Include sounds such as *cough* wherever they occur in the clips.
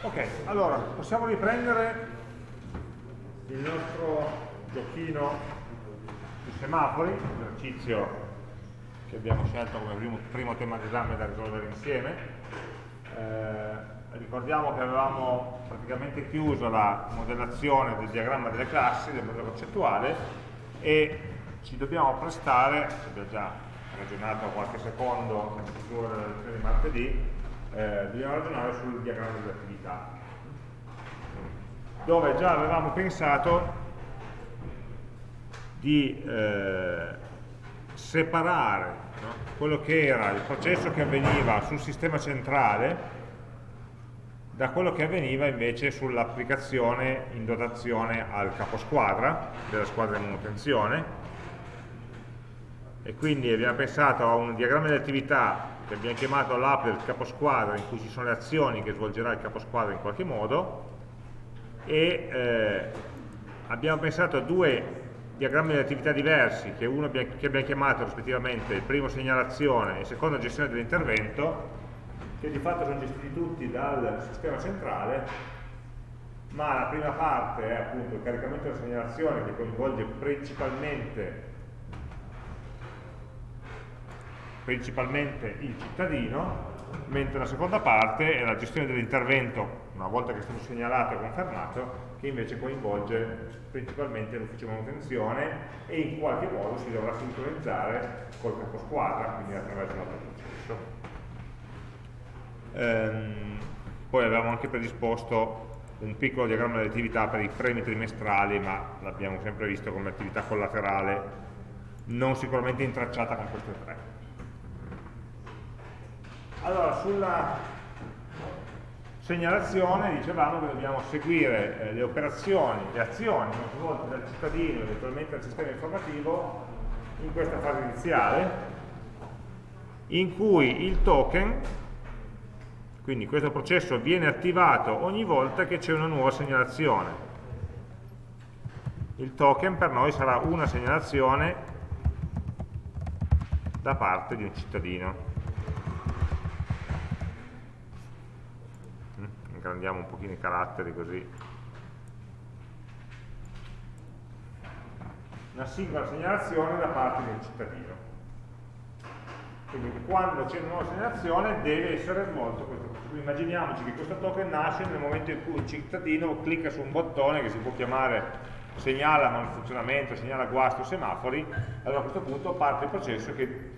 Ok, allora possiamo riprendere il nostro giochino di semafori, l'esercizio che abbiamo scelto come primo, primo tema d'esame da risolvere insieme. Eh, ricordiamo che avevamo praticamente chiuso la modellazione del diagramma delle classi, del modello concettuale e ci dobbiamo prestare, abbiamo già ragionato qualche secondo nel lezione di martedì, eh, dobbiamo ragionare sul diagramma delle attività dove già avevamo pensato di eh, separare no? quello che era il processo che avveniva sul sistema centrale da quello che avveniva invece sull'applicazione in dotazione al caposquadra della squadra di manutenzione e quindi abbiamo pensato a un diagramma di attività che abbiamo chiamato l'app del caposquadra in cui ci sono le azioni che svolgerà il caposquadra in qualche modo e eh, abbiamo pensato a due diagrammi di attività diversi che uno che abbiamo chiamato rispettivamente il primo segnalazione e il secondo gestione dell'intervento che di fatto sono gestiti tutti dal sistema centrale ma la prima parte è appunto il caricamento della segnalazione che coinvolge principalmente principalmente il cittadino, mentre la seconda parte è la gestione dell'intervento, una volta che è stato segnalato e confermato, che invece coinvolge principalmente l'ufficio manutenzione e in qualche modo si dovrà sincronizzare col capo squadra, quindi attraverso un altro processo. Ehm, poi avevamo anche predisposto un piccolo diagramma delle attività per i premi trimestrali, ma l'abbiamo sempre visto come attività collaterale, non sicuramente intracciata con queste tre. Allora, sulla segnalazione dicevamo che dobbiamo seguire eh, le operazioni, le azioni svolte dal cittadino, eventualmente dal sistema informativo, in questa fase iniziale, in cui il token, quindi questo processo viene attivato ogni volta che c'è una nuova segnalazione. Il token per noi sarà una segnalazione da parte di un cittadino. Ingrandiamo un pochino i caratteri così. Una singola segnalazione da parte un cittadino. Quindi quando c'è una nuova segnalazione deve essere svolto questo processo immaginiamoci che questo token nasce nel momento in cui un cittadino clicca su un bottone che si può chiamare segnala malfunzionamento, segnala guasto, semafori. Allora a questo punto parte il processo che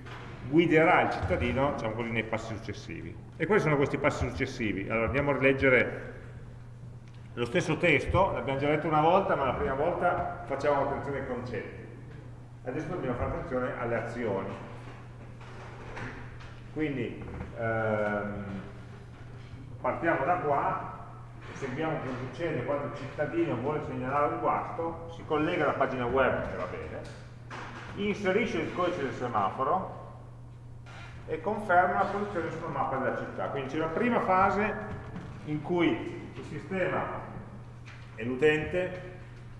guiderà il cittadino diciamo così, nei passi successivi. E quali sono questi passi successivi? Allora andiamo a rileggere lo stesso testo, l'abbiamo già letto una volta, ma la prima volta facciamo attenzione ai concetti. Adesso dobbiamo fare attenzione alle azioni. Quindi ehm, partiamo da qua, seguiamo cosa succede quando il cittadino vuole segnalare un guasto, si collega alla pagina web, che va bene, inserisce il codice del semaforo, e conferma la posizione sulla mappa della città. Quindi c'è una prima fase in cui il sistema e l'utente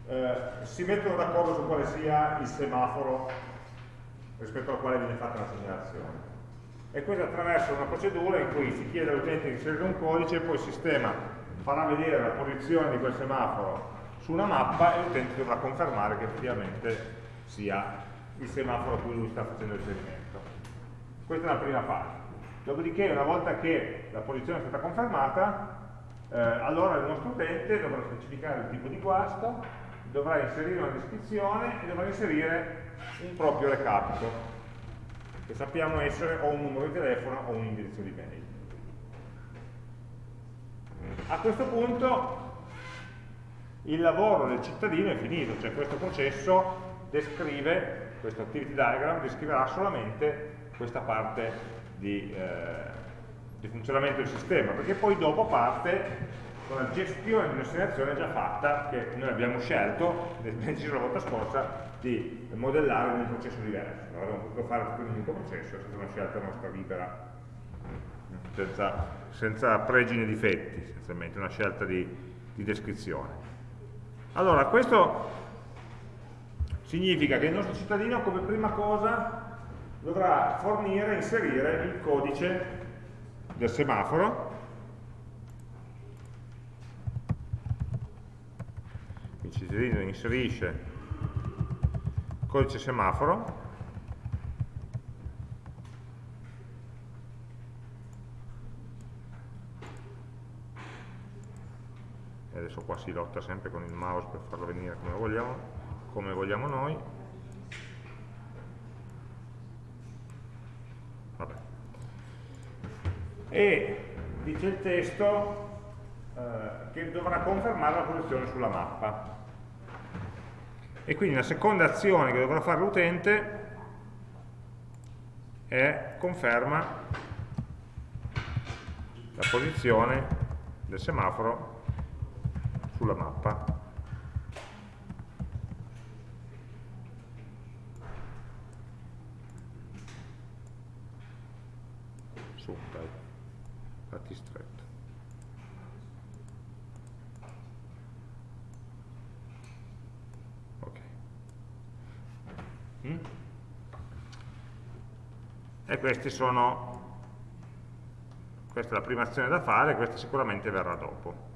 eh, si mettono d'accordo su quale sia il semaforo rispetto al quale viene fatta la segnalazione. E questo attraverso una procedura in cui si chiede all'utente di inserire un codice e poi il sistema farà vedere la posizione di quel semaforo su una mappa e l'utente dovrà confermare che effettivamente sia il semaforo a cui lui sta facendo riferimento. Questa è la prima fase. Dopodiché, una volta che la posizione è stata confermata, eh, allora il nostro utente dovrà specificare il tipo di guasto, dovrà inserire una descrizione e dovrà inserire un proprio recapito, che sappiamo essere o un numero di telefono o un indirizzo di mail. A questo punto il lavoro del cittadino è finito, cioè questo processo descrive, questo activity diagram descriverà solamente questa parte di, eh, di, funzionamento del sistema, perché poi dopo parte con la gestione di un'assegnazione già fatta che noi abbiamo scelto, abbiamo deciso la volta scorsa, di modellare in un processo diverso. Non avremmo potuto fare tutto in un unico processo, è stata una scelta nostra libera, senza, senza pregi né difetti, essenzialmente, una scelta di, di descrizione. Allora, questo significa che il nostro cittadino come prima cosa dovrà fornire e inserire il codice del semaforo. Quindi Cicerino inserisce il codice semaforo. E adesso qua si lotta sempre con il mouse per farlo venire come vogliamo, come vogliamo noi. E dice il testo eh, che dovrà confermare la posizione sulla mappa e quindi la seconda azione che dovrà fare l'utente è conferma la posizione del semaforo sulla mappa. Su, dai, fatti stretto. Mm? E questi sono, questa è la prima azione da fare, questa sicuramente verrà dopo.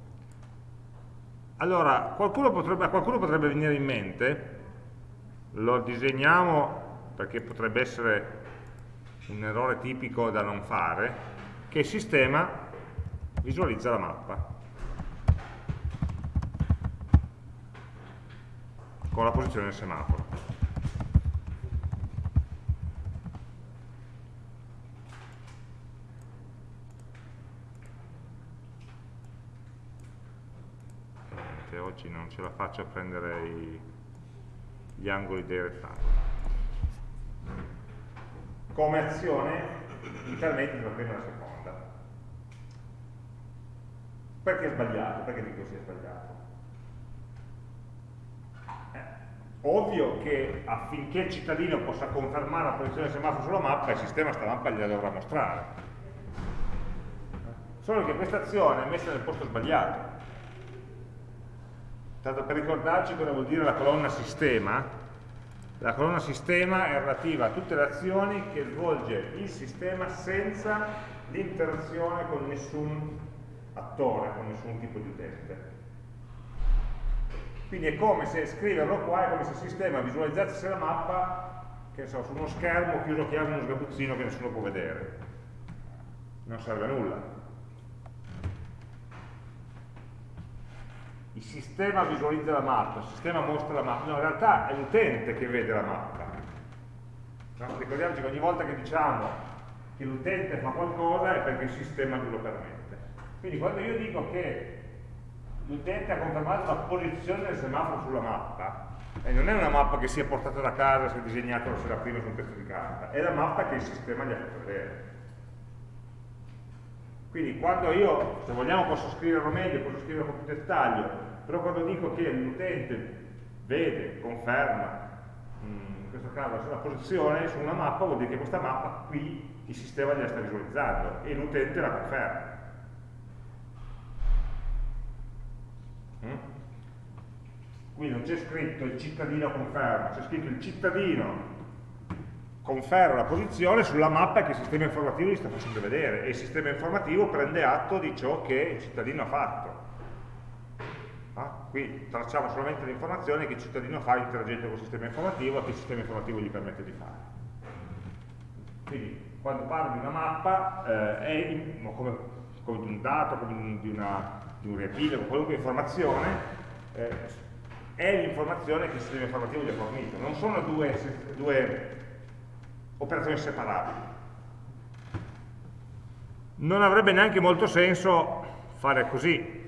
Allora, qualcuno potrebbe, a qualcuno potrebbe venire in mente, lo disegniamo perché potrebbe essere un errore tipico da non fare, che il sistema visualizza la mappa. con la posizione del semaforo. Oggi non ce la faccio a prendere i, gli angoli dei rettangoli. Come azione, inizialmente la prima e la seconda. Perché è sbagliato? Perché dico sia sbagliato? Eh, ovvio che affinché il cittadino possa confermare la posizione del semaforo sulla mappa, il sistema sta mappa gliela dovrà mostrare. Solo che questa azione è messa nel posto sbagliato Tanto per ricordarci cosa vuol dire la colonna sistema, la colonna sistema è relativa a tutte le azioni che svolge il sistema senza l'interazione con nessun attore, con nessun tipo di utente. Quindi è come se scriverlo qua, è come se il sistema visualizzasse la mappa che so, su uno schermo chiuso chiave in uno sgabuzzino che nessuno può vedere. Non serve a nulla. Il sistema visualizza la mappa, il sistema mostra la mappa, no, in realtà è l'utente che vede la mappa. No? Ricordiamoci che ogni volta che diciamo che l'utente fa qualcosa è perché il sistema glielo permette. Quindi quando io dico che l'utente ha confermato la posizione del semaforo sulla mappa, e non è una mappa che si è portata da casa, si è disegnata la sera prima su un pezzo di carta, è la mappa che il sistema gli ha fatto vedere. Quindi quando io, se vogliamo posso scriverlo meglio, posso scriverlo con più dettaglio, però quando dico che l'utente vede, conferma, in questo caso la posizione su una mappa, vuol dire che questa mappa qui il sistema gliela sta visualizzando e l'utente la conferma. Mm? Qui non c'è scritto il cittadino conferma, c'è scritto il cittadino conferma la posizione sulla mappa che il sistema informativo gli sta facendo vedere e il sistema informativo prende atto di ciò che il cittadino ha fatto. Ah, qui tracciamo solamente le informazioni che il cittadino fa interagendo con il sistema informativo e che il sistema informativo gli permette di fare. Quindi quando parlo di una mappa eh, è in, come, come, di un dato, come di, una, di un riepilogo, qualunque informazione, eh, è l'informazione che il sistema informativo gli ha fornito. Non sono due, due operazioni separabili. Non avrebbe neanche molto senso fare così.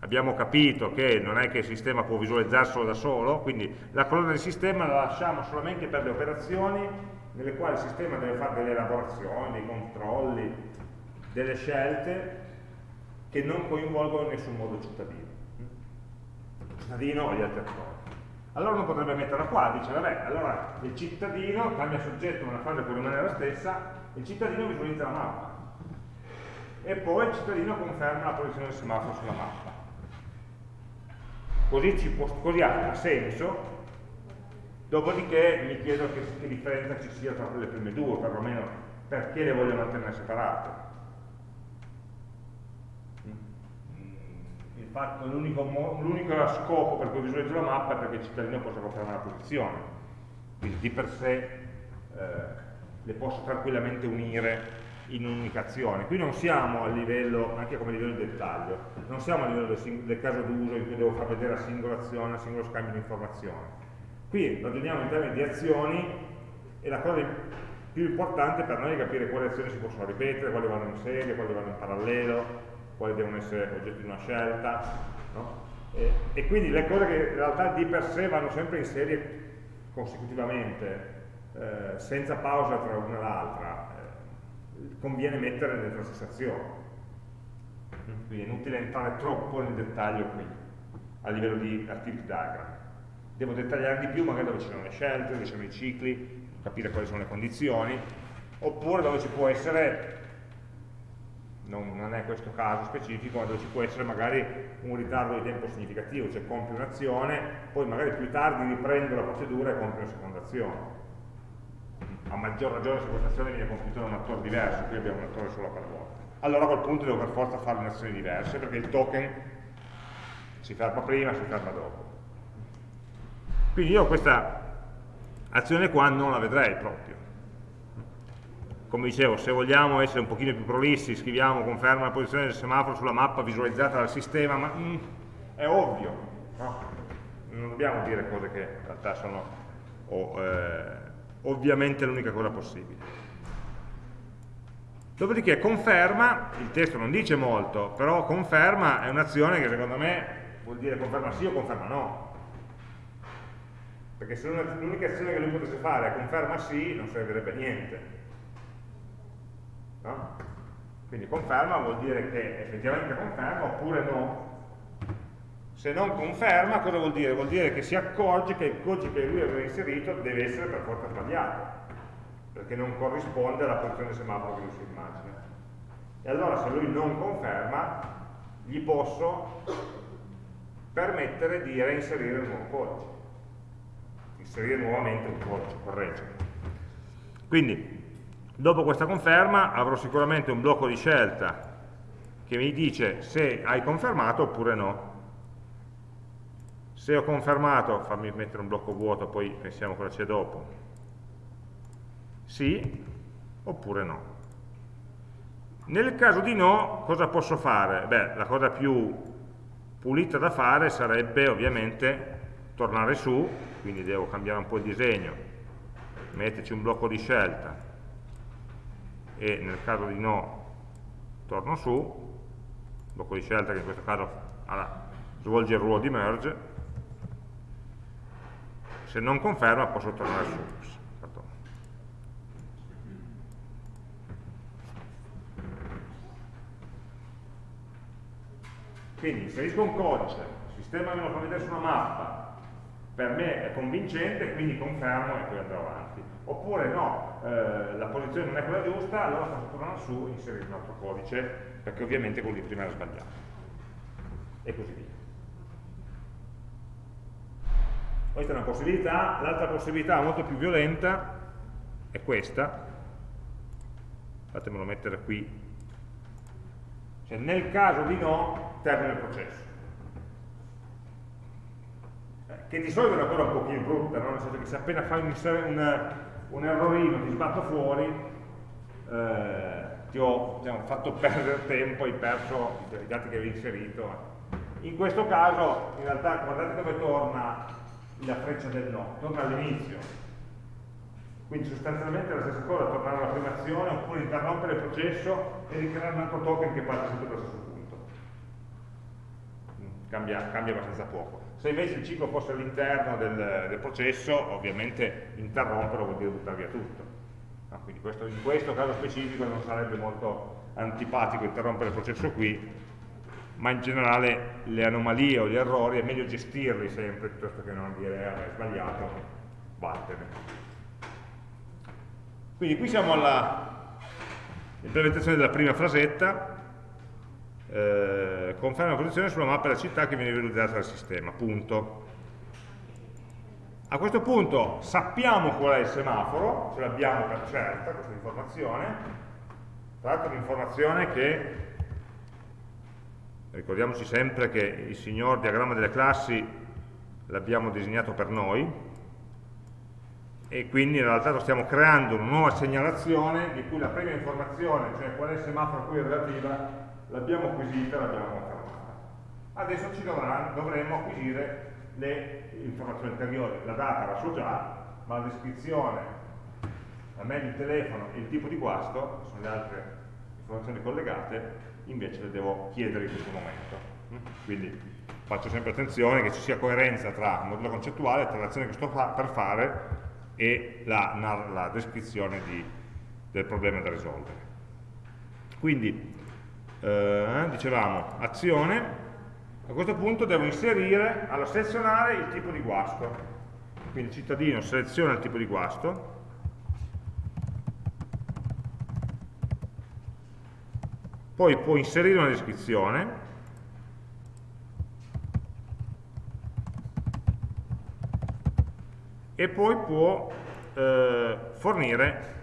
Abbiamo capito che non è che il sistema può visualizzarselo da solo, quindi la colonna del sistema la lasciamo solamente per le operazioni nelle quali il sistema deve fare delle elaborazioni, dei controlli, delle scelte che non coinvolgono in nessun modo il cittadino. Il cittadino o gli altri attori allora non potrebbe metterla qua, dice vabbè, allora il cittadino cambia soggetto, ma la frase può rimanere la stessa, il cittadino visualizza la mappa e poi il cittadino conferma la posizione del semaforo sulla mappa. Così, può, così ha senso, dopodiché mi chiedo che, che differenza ci sia tra le prime due, perlomeno perché le voglio mantenere separate. l'unico scopo per cui visualizzo la mappa è perché il cittadino possa confermare la posizione. Quindi di per sé eh, le posso tranquillamente unire in un'unica azione. Qui non siamo a livello, anche come livello di dettaglio, non siamo a livello del, del caso d'uso in cui devo far vedere la singola azione, il singolo scambio di informazioni. Qui ragioniamo in termini di azioni e la cosa più importante per noi è capire quali azioni si possono ripetere, quali vanno in serie, quali vanno in parallelo, quali devono essere oggetto di una scelta. No? E, e, quindi le cose che in realtà di per sé vanno sempre in serie consecutivamente, eh, senza pausa tra una e l'altra, conviene mettere stessa azione. Quindi è inutile entrare troppo nel dettaglio qui, a livello di activity diagram. Devo dettagliare di più magari dove ci sono le scelte, dove ci sono i cicli, capire quali sono le condizioni, oppure dove ci può essere, non, non, è questo caso specifico, ma dove ci può essere magari un ritardo di tempo significativo, cioè compri un'azione, poi magari più tardi riprendo la procedura e compri una seconda azione. A maggior ragione se questa azione viene compiuta da un attore diverso, qui abbiamo un attore solo per volta. Allora a quel punto devo per forza fare le azioni diverse, perché il token si ferma prima, si ferma dopo. Quindi io questa azione qua non la vedrei proprio come dicevo, se vogliamo essere un pochino più prolissi, scriviamo conferma la posizione del semaforo sulla mappa visualizzata dal sistema, ma mm, è ovvio, no? non dobbiamo dire cose che in realtà sono oh, eh, ovviamente l'unica cosa possibile. Dopodiché conferma, il testo non dice molto, però conferma è un'azione che secondo me vuol dire conferma sì o conferma no. Perché se l'unica azione che lui potesse fare è conferma sì, non servirebbe niente. No? Quindi conferma vuol dire che effettivamente conferma oppure no. Se non conferma, cosa vuol dire? Vuol dire che si accorge che il codice che lui aveva inserito deve essere per forza sbagliato, perché non corrisponde alla posizione semaforo che lui si immagina. E allora se lui non conferma, gli posso permettere di reinserire il nuovo codice inserire nuovamente un codice, correggere. Quindi, dopo questa conferma avrò sicuramente un blocco di scelta che mi dice se hai confermato oppure no. Se ho confermato, fammi mettere un blocco vuoto, poi pensiamo cosa c'è dopo. Sì oppure no. Nel caso di no, cosa posso fare? Beh, la cosa più pulita da fare sarebbe ovviamente tornare su quindi devo cambiare un po' il disegno, metterci un blocco di scelta e nel caso di no torno su, blocco di scelta che in questo caso svolge il ruolo di merge, se non conferma posso tornare su. Quindi inserisco un codice, il sistema me lo fa vedere su una mappa, per me è convincente, quindi confermo e poi andrò avanti. Oppure no, eh, la posizione non è quella giusta, allora faccio tornare su e inserire un altro codice, perché ovviamente quello di prima era sbagliato. E così via. Questa è una possibilità, l'altra possibilità molto più violenta è questa, fatemelo mettere qui, cioè nel caso di no termina il processo. Che di solito è una cosa un pochino brutta, no? nel senso che se appena fai un, un, un errorino ti sbatto fuori, eh, ti ho diciamo, fatto perdere tempo, hai perso i dati che avevi inserito. In questo caso, in realtà, guardate dove torna la freccia del no, torna all'inizio. Quindi sostanzialmente è la stessa cosa, tornare alla prima azione oppure interrompere il processo e ricreare un altro token che parte sempre dallo stesso punto. Cambia, cambia abbastanza poco. Se invece il ciclo fosse all'interno del, del, processo, ovviamente interromperlo vuol dire buttare via tutto. No, quindi questo, in questo caso specifico non sarebbe molto antipatico interrompere il processo qui, ma in generale le anomalie o gli errori è meglio gestirli sempre piuttosto che non dire ah, è sbagliato, vattene. Quindi qui siamo all'implementazione della prima frasetta, eh, conferma la posizione sulla mappa della città che viene visualizzata dal sistema, punto. A questo punto sappiamo qual è il semaforo, ce l'abbiamo per certa questa informazione, tra l'altro un'informazione che ricordiamoci sempre che il signor diagramma delle classi l'abbiamo disegnato per noi e quindi in realtà stiamo creando una nuova segnalazione di cui la prima informazione, cioè qual è il semaforo a cui è relativa, l'abbiamo acquisita e l'abbiamo confermata. Adesso ci dovranno, dovremo acquisire le informazioni ulteriori, la data la so già, ma la descrizione, la mail di telefono e il tipo di guasto, sono le altre informazioni collegate, invece le devo chiedere in questo momento. Quindi faccio sempre attenzione che ci sia coerenza tra il modello concettuale, tra l'azione che sto fa per fare e la, la descrizione di, del problema da risolvere. Quindi, eh, dicevamo, azione, a questo punto devo inserire, allora selezionare il tipo di guasto. Quindi il cittadino seleziona il tipo di guasto, poi può inserire una descrizione, e poi può eh, fornire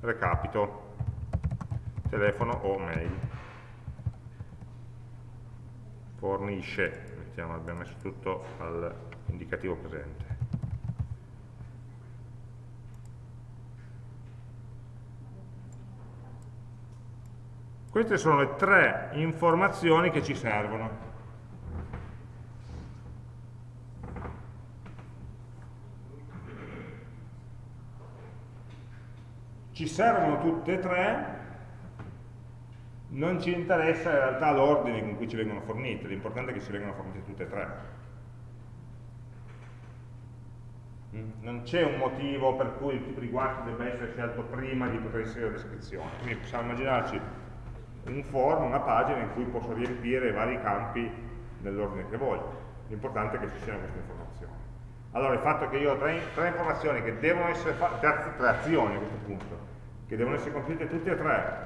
recapito, telefono o mail. Fornisce, mettiamo, abbiamo messo tutto all'indicativo presente. Queste sono le tre informazioni che ci servono. Ci servono tutte e tre, non ci interessa in realtà l'ordine con cui ci vengono fornite, l'importante è che ci vengano fornite tutte e tre. Mm? Non c'è un motivo per cui il tipo di guardia debba essere scelto prima di poter inserire la descrizione. Quindi possiamo immaginarci un form, una pagina in cui posso riempire vari campi nell'ordine che voglio. L'importante è che ci siano queste informazioni. Allora il fatto che io ho tre, tre informazioni che devono essere fatte, tre, tre, azioni a questo punto, che devono essere compiute tutte e tre,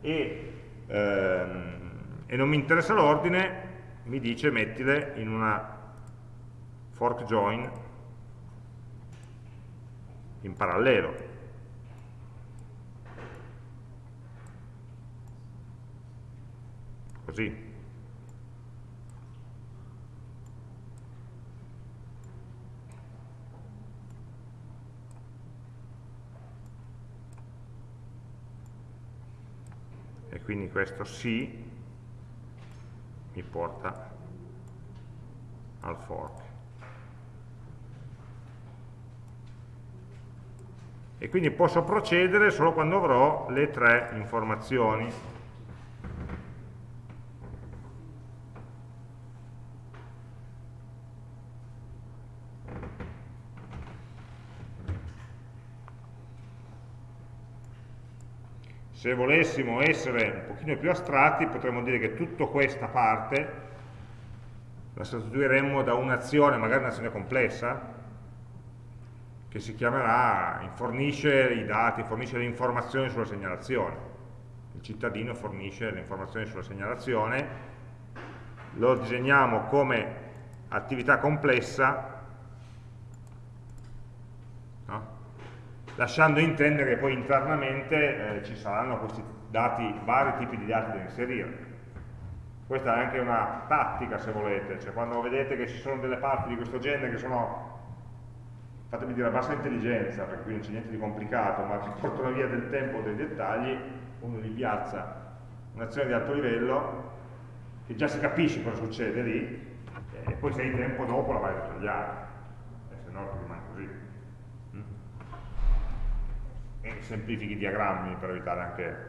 e, ehm, e non mi interessa l'ordine, mi dice mettile in una fork join in parallelo. Così. e quindi questo sì mi porta al fork. E quindi posso procedere solo quando avrò le tre informazioni Se volessimo essere un pochino più astratti potremmo dire che tutta questa parte la sostituiremmo da un'azione, magari un'azione complessa, che si chiamerà fornisce i dati, fornisce le informazioni sulla segnalazione. Il cittadino fornisce le informazioni sulla segnalazione, lo disegniamo come attività complessa lasciando intendere che poi internamente eh, ci saranno questi dati, vari tipi di dati da inserire. Questa è anche una tattica se volete, cioè quando vedete che ci sono delle parti di questo genere che sono, fatemi dire, a bassa intelligenza, perché qui non c'è niente di complicato, ma che portano via del tempo o dei dettagli, uno li piazza. Un'azione di alto livello, che già si capisce cosa succede lì, e poi se hai tempo dopo la vai a dettagliare, e se no rimane così semplifichi i diagrammi per evitare anche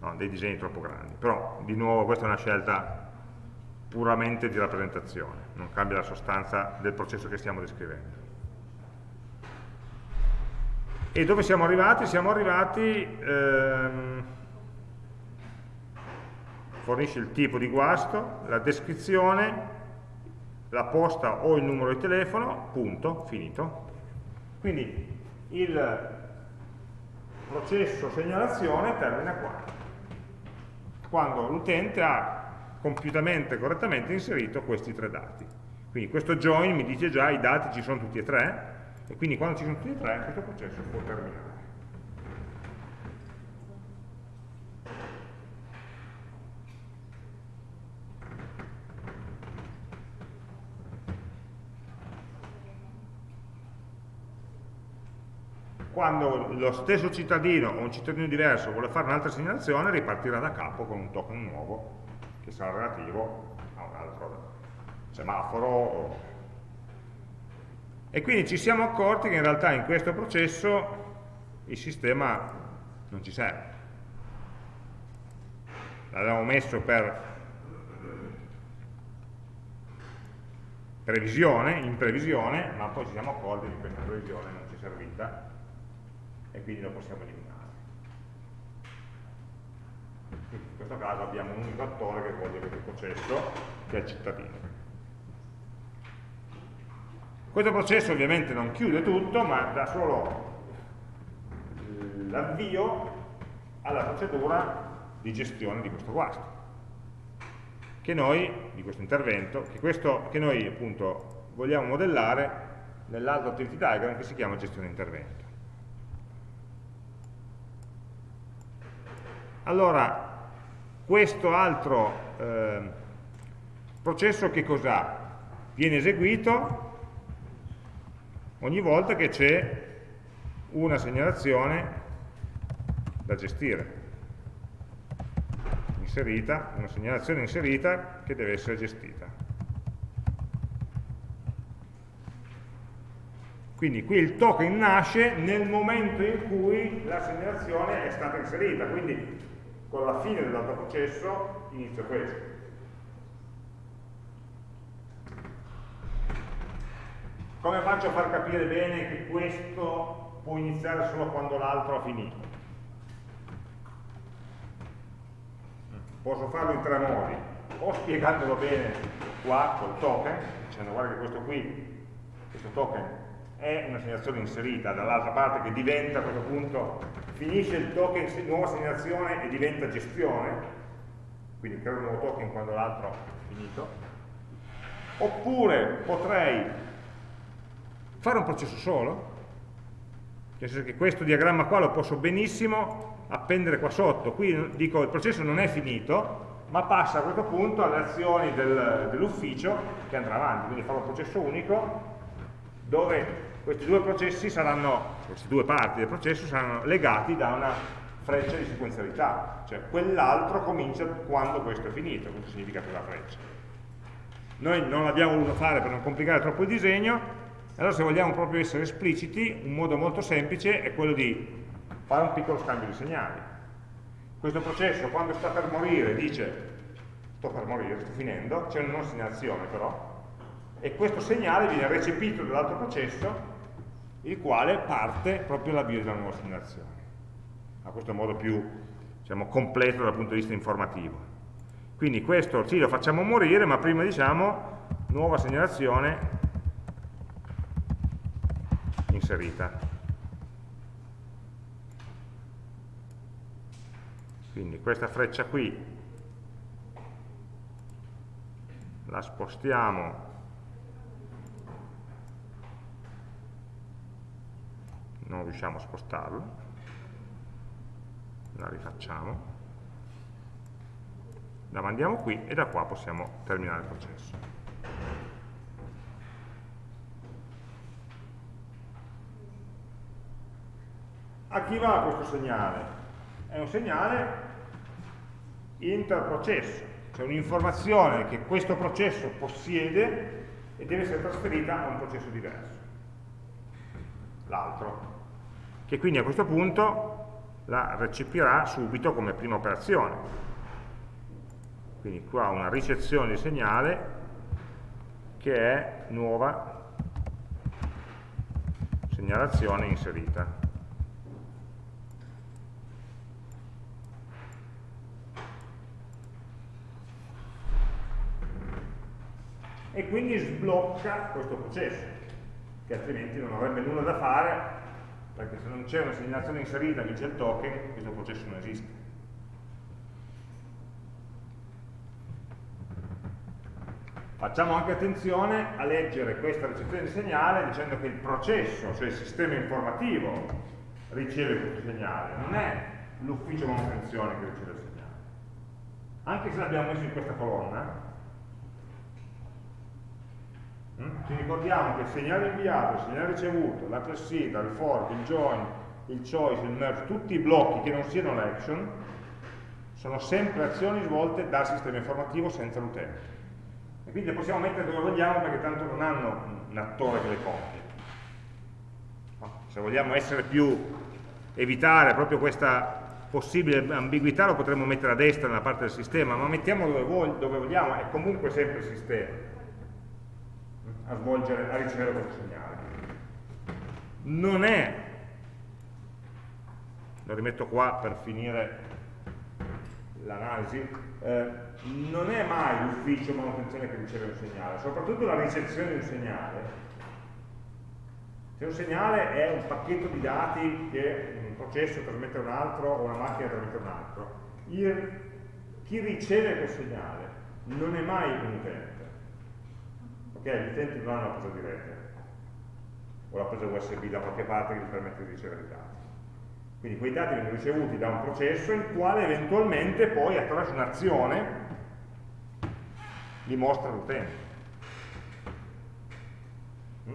no, dei disegni troppo grandi. Però, di nuovo, questa è una scelta puramente di rappresentazione, non cambia la sostanza del processo che stiamo descrivendo. E dove siamo arrivati? Siamo arrivati, ehm, fornisce il tipo di guasto, la descrizione, la posta o il numero di telefono, punto, finito. Quindi il processo segnalazione termina qua, quando l'utente ha compiutamente, correttamente inserito questi tre dati. Quindi questo join mi dice già i dati ci sono tutti e tre, e quindi quando ci sono tutti e tre questo processo può terminare. Quando lo stesso cittadino o un cittadino diverso vuole fare un'altra segnalazione ripartirà da capo con un token nuovo che sarà relativo a un altro semaforo. E quindi ci siamo accorti che in realtà in questo processo il sistema non ci serve. L'abbiamo messo per previsione, in previsione, ma poi ci siamo accorti che questa previsione non ci è servita e quindi lo possiamo eliminare. Quindi in questo caso abbiamo un unico attore che svolge questo processo, che è il cittadino. Questo processo ovviamente non chiude tutto, ma dà solo l'avvio alla procedura di gestione di questo guasto che noi, di questo intervento, che, questo, che noi appunto vogliamo modellare nell'altro activity diagram che si chiama gestione intervento. Allora, questo altro eh, processo che cos'ha? Viene eseguito ogni volta che c'è una segnalazione da gestire inserita, una segnalazione inserita che deve essere gestita. Quindi qui il token nasce nel momento in cui la segnalazione è stata inserita, quindi con la fine dell'altro processo inizio questo. Come faccio a far capire bene che questo può iniziare solo quando l'altro ha finito? posso farlo in tre modi, o spiegandolo bene qua col token, dicendo guarda che questo qui, questo token è una segnalazione inserita dall'altra parte che diventa a questo punto, finisce il token, nuova segnalazione e diventa gestione, quindi creo un nuovo token quando l'altro è finito, oppure potrei fare un processo solo, nel senso che questo diagramma qua lo posso benissimo appendere qua sotto. Qui dico il processo non è finito, ma passa a questo punto alle azioni del, dell'ufficio che andrà avanti, quindi farò un processo unico dove questi due processi saranno, queste due parti del processo saranno legati da una freccia di sequenzialità, cioè quell'altro comincia quando questo è finito, questo significa quella freccia. Noi non l'abbiamo voluto fare per non complicare troppo il disegno, allora se vogliamo proprio essere espliciti, un modo molto semplice è quello di fare un piccolo scambio di segnali. Questo processo quando sta per morire dice sto per morire, sto finendo, c'è una nuova segnalazione però, e questo segnale viene recepito dall'altro processo, il quale parte proprio all'avvio della nuova segnalazione. A questo modo più diciamo, completo dal punto di vista informativo. Quindi questo sì lo facciamo morire, ma prima diciamo nuova segnalazione inserita. quindi questa freccia qui la spostiamo non riusciamo a spostarla la rifacciamo. La mandiamo qui e da qua possiamo terminare il processo. A chi va questo segnale? è un segnale interprocesso, cioè un'informazione che questo processo possiede e deve essere trasferita a un processo diverso, l'altro, che quindi a questo punto la recepirà subito come prima operazione. Quindi qua una ricezione di segnale che è nuova segnalazione inserita. e quindi sblocca questo processo, che altrimenti non avrebbe nulla da fare, perché se non c'è una segnalazione inserita che c'è il token, questo processo non esiste. Facciamo anche attenzione a leggere questa ricezione di segnale dicendo che il processo, cioè il sistema informativo, riceve questo segnale, non è l'ufficio manutenzione che riceve il segnale. Anche se l'abbiamo messo in questa colonna? Ci ricordiamo che il segnale inviato, il segnale ricevuto, la class seed, il fork, il join, il choice, il merge, tutti i blocchi che non siano l'action sono sempre azioni svolte dal sistema informativo senza l'utente. E quindi le possiamo mettere dove vogliamo perché tanto non hanno un attore che le compie. Se vogliamo essere più, evitare proprio questa possibile ambiguità lo potremmo mettere a destra nella parte del sistema, ma mettiamo dove vogliamo, è comunque sempre il sistema a, svolgere, a ricevere questo segnale. Non è, lo rimetto qua per finire l'analisi, eh, non è mai l'ufficio manutenzione che riceve un segnale, soprattutto la ricezione di un segnale. Se un segnale è un pacchetto di dati che un processo trasmette a un altro o una macchina trasmette a un altro, il, chi riceve quel segnale non è mai un utente. Ok? Gli utenti non hanno la presa di rete o la presa USB da qualche parte che gli permette di ricevere i dati. Quindi quei dati vengono ricevuti da un processo il quale eventualmente poi attraverso un'azione li mostra all'utente. Mm?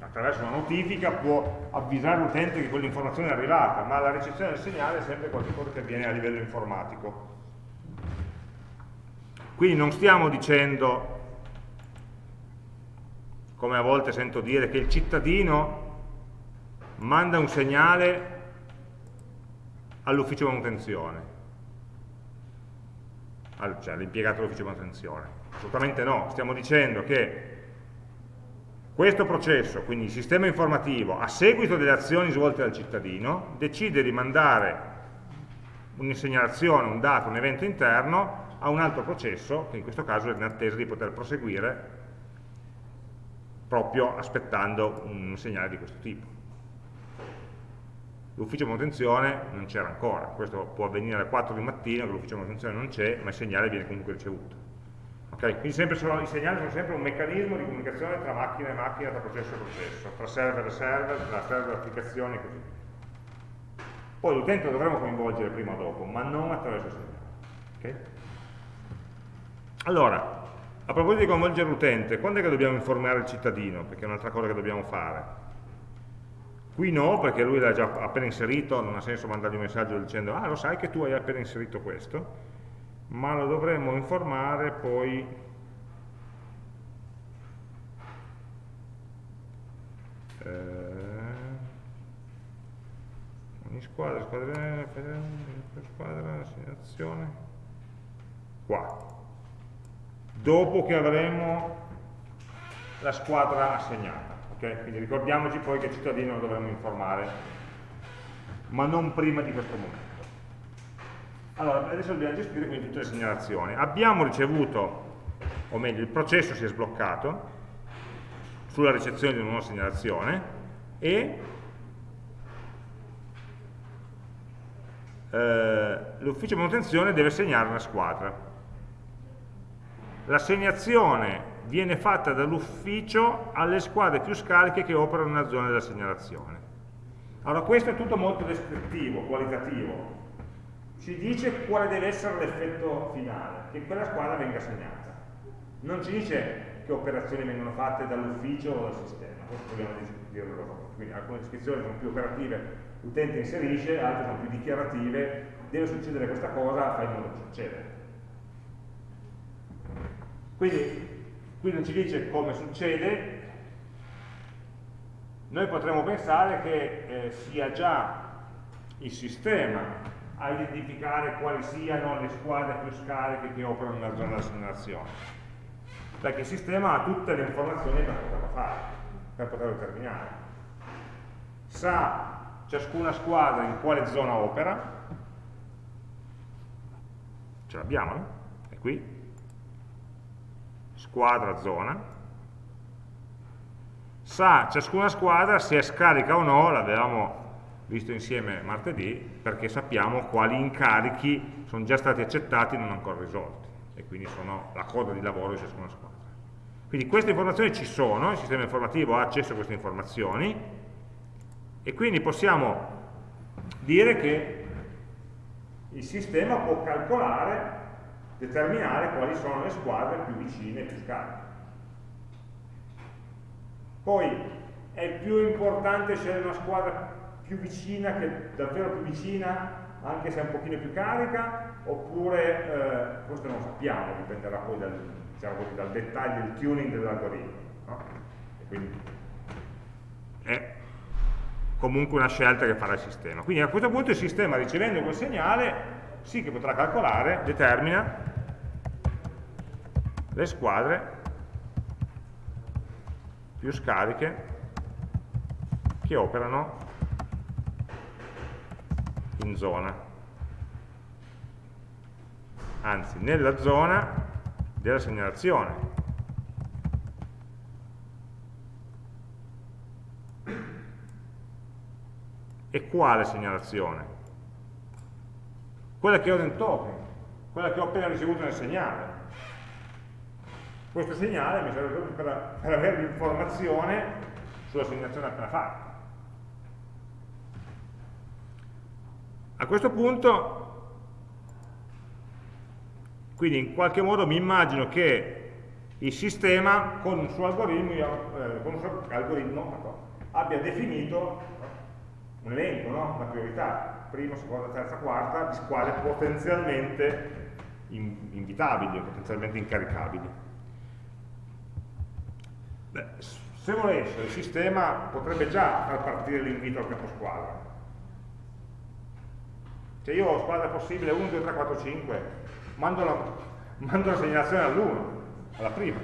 Attraverso una notifica può avvisare l'utente che quell'informazione è arrivata, ma la ricezione del segnale è sempre qualcosa che avviene a livello informatico. Quindi non stiamo dicendo, come a volte sento dire, che il cittadino manda un segnale all'ufficio manutenzione cioè all'impiegato dell'ufficio manutenzione. Assolutamente no, stiamo dicendo che questo processo, quindi il sistema informativo, a seguito delle azioni svolte dal cittadino, decide di mandare un'insegnalazione, un dato, un evento interno a un altro processo, che in questo caso è in attesa di poter proseguire proprio aspettando un segnale di questo tipo l'ufficio manutenzione non c'era ancora, questo può avvenire alle 4 di mattina che l'ufficio manutenzione non c'è, ma il segnale viene comunque ricevuto. Okay? Quindi sono, i segnali sono sempre un meccanismo di comunicazione tra macchina e macchina, tra processo e processo, tra server e server, tra server e applicazioni e così via. Poi l'utente lo dovremo coinvolgere prima o dopo, ma non attraverso il segnale. Okay? Allora, a proposito di coinvolgere l'utente, quando è che dobbiamo informare il cittadino? Perché è un'altra cosa che dobbiamo fare. Qui no, perché lui l'ha già appena inserito, non ha senso mandargli un messaggio dicendo ah lo sai che tu hai appena inserito questo, ma lo dovremmo informare poi eh, ogni squadra, squadra, squadra, assegnazione, qua, dopo che avremo la squadra assegnata. Okay? Quindi ricordiamoci poi che il cittadino lo dovremmo informare, ma non prima di questo momento. Allora, adesso dobbiamo gestire quindi tutte le segnalazioni. Abbiamo ricevuto, o meglio, il processo si è sbloccato sulla ricezione di una nuova segnalazione e eh, l'ufficio manutenzione deve segnare una squadra. L'assegnazione viene fatta dall'ufficio alle squadre più scariche che operano nella zona della segnalazione. Allora questo è tutto molto descrittivo, qualitativo, ci dice quale deve essere l'effetto finale, che quella squadra venga segnata. Non ci dice che operazioni vengono fatte dall'ufficio o dal sistema, questo dobbiamo dirlo dopo. Quindi alcune descrizioni sono più operative, l'utente inserisce, altre sono più dichiarative, deve succedere questa cosa, fai in modo che succeda. Quindi qui non ci dice come succede, noi potremmo pensare che eh, sia già il sistema a identificare quali siano le squadre più scariche che operano nella zona della segnalazione, perché il sistema ha tutte le informazioni per poterlo fare, per poterlo terminare. Sa ciascuna squadra in quale zona opera, ce l'abbiamo, no? È qui, squadra zona, sa ciascuna squadra se è scarica o no, l'avevamo visto insieme martedì, perché sappiamo quali incarichi sono già stati accettati e non ancora risolti, e quindi sono la coda di lavoro di ciascuna squadra. Quindi queste informazioni ci sono, il sistema informativo ha accesso a queste informazioni, e quindi possiamo dire che il sistema può calcolare determinare quali sono le squadre più vicine e più scariche. Poi è più importante scegliere una squadra più vicina, che davvero più vicina, anche se è un pochino più carica, oppure eh, questo non sappiamo, dipenderà poi dal, diciamo così, dal dettaglio, del tuning dell'algoritmo. No? Quindi è comunque una scelta che farà il sistema. Quindi a questo punto il sistema ricevendo quel segnale sì che potrà calcolare, determina le squadre più scariche che operano in zona. Anzi nella zona della segnalazione. E quale segnalazione? quella che ho nel token quella che ho appena ricevuto nel segnale questo segnale mi serve proprio per, per avere l'informazione sulla segnalazione appena fatta. A questo punto, quindi in qualche modo mi immagino che il sistema con un suo algoritmo, eh, con un suo algoritmo abbia definito un elenco, no? una priorità, prima, seconda, terza, quarta, di squadre potenzialmente invitabili potenzialmente incaricabili. Beh, se volesse, il sistema potrebbe già far partire l'invito al caposquadra. Cioè io ho squadra possibile 1, 2, 3, 4, 5, mando la, *laughs* mando la segnalazione all'1, alla prima.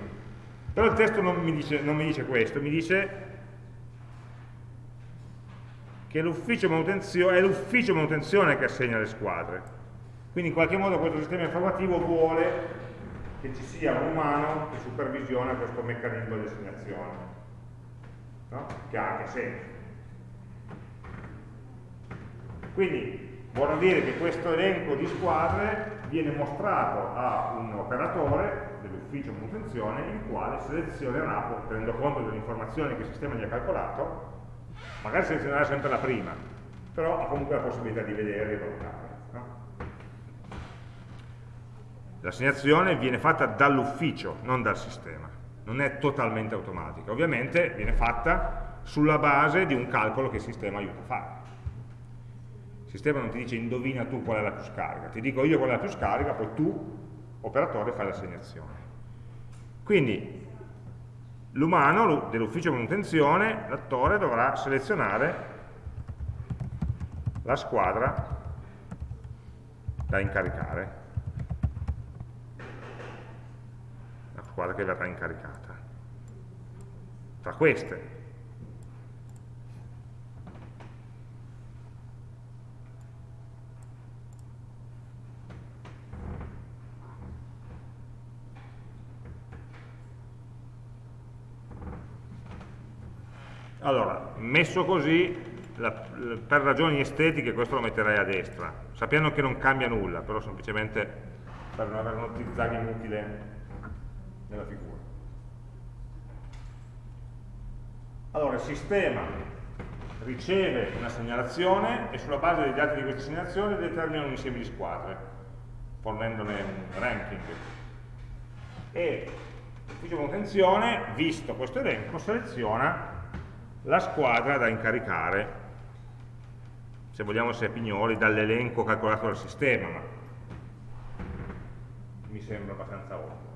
Però il testo non mi dice, non mi dice questo, mi dice che è l'ufficio manutenzione che assegna le squadre. Quindi in qualche modo questo sistema informativo vuole che ci sia un umano che supervisiona questo meccanismo di assegnazione, no? che ha anche senso. Quindi vorrà dire che questo elenco di squadre viene mostrato a un operatore dell'ufficio manutenzione il quale selezionerà, tenendo conto delle informazioni che il sistema gli ha calcolato, magari selezionerà sempre la prima, però ha comunque la possibilità di vedere e valutare. L'assegnazione viene fatta dall'ufficio, non dal sistema, non è totalmente automatica. Ovviamente viene fatta sulla base di un calcolo che il sistema aiuta a fare. Il sistema non ti dice indovina tu qual è la più scarica, ti dico io qual è la più scarica, poi tu, operatore, fai l'assegnazione. Quindi l'umano dell'ufficio manutenzione, l'attore, dovrà selezionare la squadra da incaricare squadra che verrà incaricata. Tra queste. Allora, messo così, la, per ragioni estetiche questo lo metterei a destra, sapendo che non cambia nulla, però semplicemente per non avere uno zigzag inutile nella figura. Allora, il sistema riceve una segnalazione e sulla base dei dati di questa segnalazione determina un insieme di squadre, fornendone un ranking. E l'ufficio manutenzione, visto questo elenco, seleziona la squadra da incaricare, se vogliamo essere pignoli, dall'elenco calcolato dal sistema, ma mi sembra abbastanza ovvio.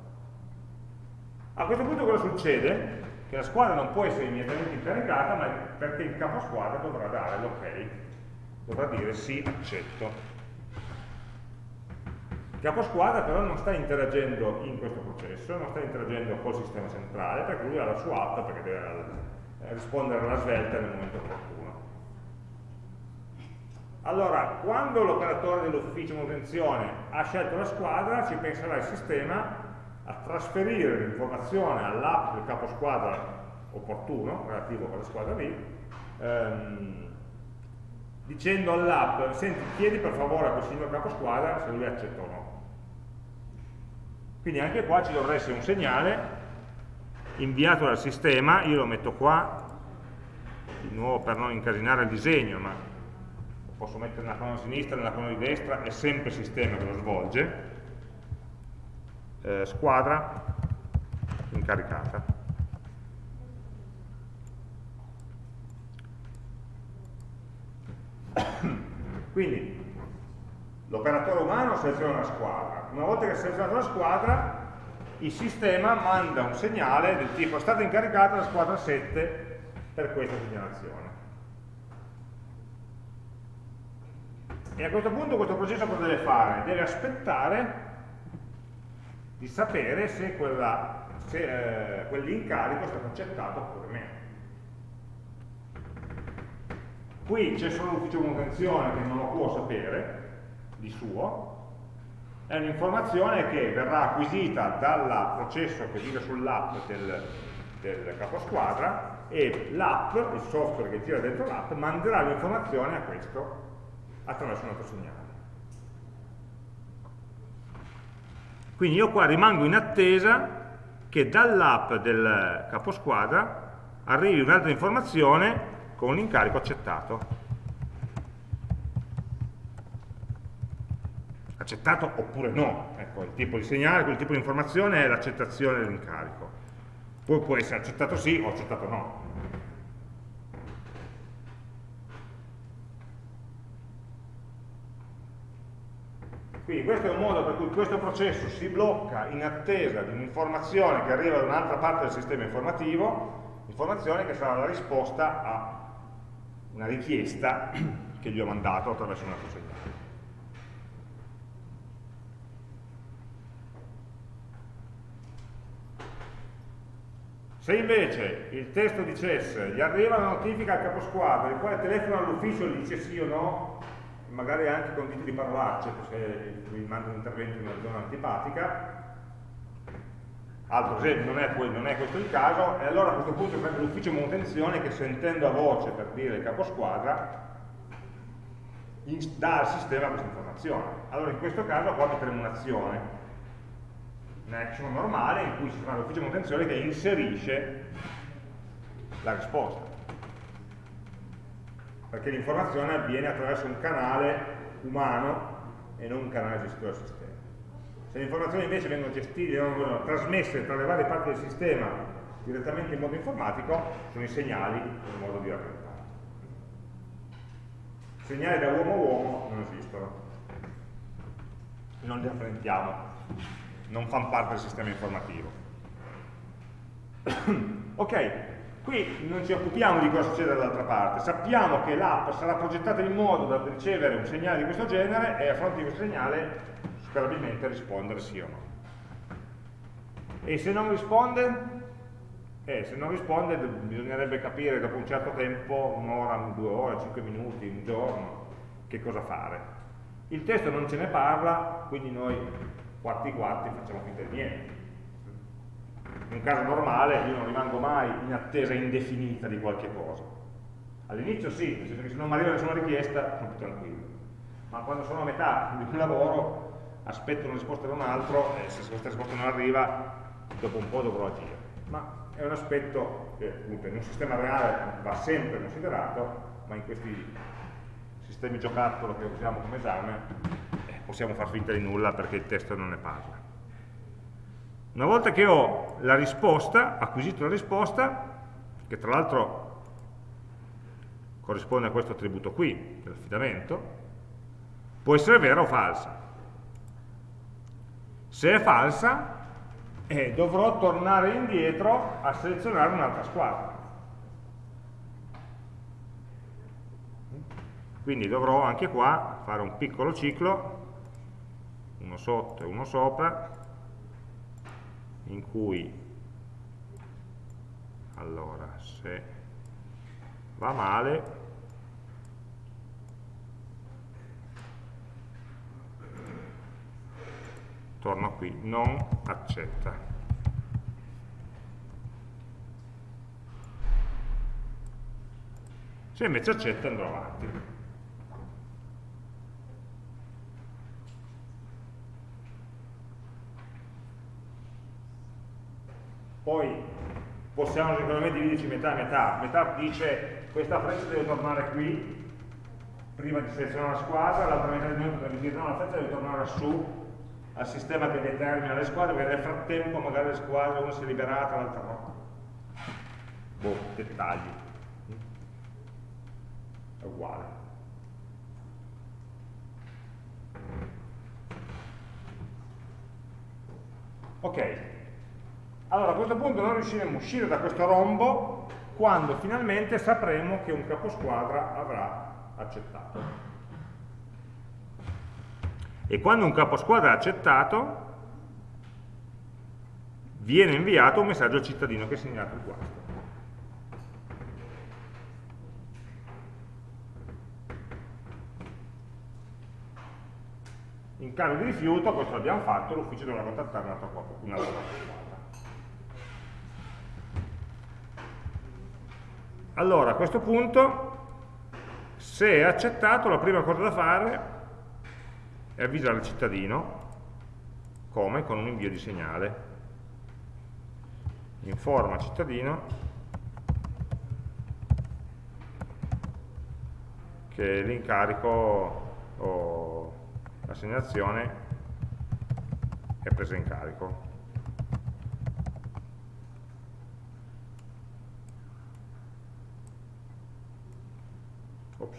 A questo punto cosa succede? Che la squadra non può essere immediatamente incaricata, ma perché il capo squadra dovrà dare l'ok, dovrà dire sì, accetto. Il capo squadra però non sta interagendo in questo processo, non sta interagendo col sistema centrale, perché lui ha la sua app, perché deve eh, rispondere alla svelta nel momento opportuno. Allora, quando l'operatore dell'ufficio manutenzione ha scelto la squadra, ci penserà il sistema a trasferire l'informazione all'app del capo squadra opportuno, relativo a quella squadra lì, ehm, dicendo all'app, senti, chiedi per favore a quel signor capo squadra se lui accetta o no. Quindi anche qua ci dovrà essere un segnale inviato dal sistema, io lo metto qua, di nuovo per non incasinare il disegno, ma posso mettere nella colonna sinistra, nella colonna di destra, è sempre il sistema che lo svolge, eh, squadra incaricata. Quindi l'operatore umano seleziona la squadra, una volta che ha selezionato la squadra il sistema manda un segnale del tipo è stata incaricata la squadra 7 per questa segnalazione. E a questo punto questo processo cosa deve fare? Deve aspettare di sapere se, se eh, quell'incarico è stato accettato oppure meno. Qui c'è solo l'ufficio manutenzione che non lo può sapere di suo, è un'informazione che verrà acquisita dal processo che vive sull'app del, del caposquadra e l'app, il software che gira dentro l'app, manderà l'informazione a questo attraverso un altro segnale. Quindi io qua rimango in attesa che dall'app del caposquadra arrivi un'altra informazione con l'incarico accettato. accettato oppure no, ecco, il tipo di segnale, quel tipo di informazione è l'accettazione dell'incarico. Poi può essere accettato sì o accettato no. Quindi questo è un modo per cui questo processo si blocca in attesa di un'informazione che arriva da un'altra parte del sistema informativo, informazione che sarà la risposta a una richiesta *clears throat* che gli ho mandato attraverso un altro segnale. Se invece il testo dicesse gli arriva una notifica al caposquadra, il quale telefona all'ufficio e dice sì o no, magari anche con diti di parolacce, se mi manda un intervento in una zona antipatica, altro esempio, non è, non è questo il caso, e allora a questo punto prende l'ufficio manutenzione che sentendo a voce per dire il caposquadra, dà al sistema questa informazione. Allora in questo caso qua metteremo un'azione action normale in cui si fa l'ufficio manutenzione che inserisce la risposta perché l'informazione avviene attraverso un canale umano e non un canale gestito dal sistema. Se le informazioni invece vengono gestite, vengono trasmesse tra le varie parti del sistema direttamente in modo informatico sono i segnali in modo di rappresentare segnali da uomo a uomo non esistono. Non li rappresentiamo non fanno parte del sistema informativo. *coughs* ok, qui non ci occupiamo di cosa succede dall'altra parte, sappiamo che l'app sarà progettata in modo da ricevere un segnale di questo genere e a fronte di questo segnale sperabilmente rispondere sì o no. E se non risponde? Eh, se non risponde bisognerebbe capire dopo un certo tempo, un'ora, due ore, cinque minuti, un giorno, che cosa fare. Il testo non ce ne parla, quindi noi quarti quarti facciamo finta di niente. In un caso normale io non rimango mai in attesa indefinita di qualche cosa. All'inizio sì, nel senso che se non mi arriva nessuna richiesta sono più tranquillo. Ma quando sono a metà di un lavoro aspetto una risposta da un altro e se questa risposta non arriva dopo un po' dovrò agire. Ma è un aspetto che appunto in un sistema reale va sempre considerato, ma in questi sistemi giocattolo che usiamo come esame possiamo far finta di nulla perché il testo non ne parla. Una volta che ho la risposta, acquisito la risposta, che tra l'altro corrisponde a questo attributo qui, dell'affidamento, può essere vera o falsa. Se è falsa, eh, dovrò tornare indietro a selezionare un'altra squadra. Quindi dovrò anche qua fare un piccolo ciclo uno sotto e uno sopra in cui allora se va male torno qui non accetta. Se invece accetta andrò avanti Poi possiamo sicuramente me dividerci metà e metà. Metà dice questa freccia deve tornare qui, prima di selezionare la squadra, l'altra metà di noi potrebbe dire no, la freccia deve tornare su al sistema che determina le squadre, perché nel frattempo magari le squadre una si è liberata, l'altra no. Boh, dettagli. È uguale. Ok, allora a questo punto noi riusciremo a uscire da questo rombo quando finalmente sapremo che un caposquadra avrà accettato. E quando un caposquadra ha accettato, viene inviato un messaggio al cittadino che ha segnato il guasto. In caso di rifiuto, questo l'abbiamo fatto, l'ufficio dovrà contattare un altro, un altro Allora, a questo punto, se è accettato, la prima cosa da fare è avvisare il cittadino, come? Con un invio di segnale. Informa cittadino che l'incarico o la segnalazione è presa in carico. Ops.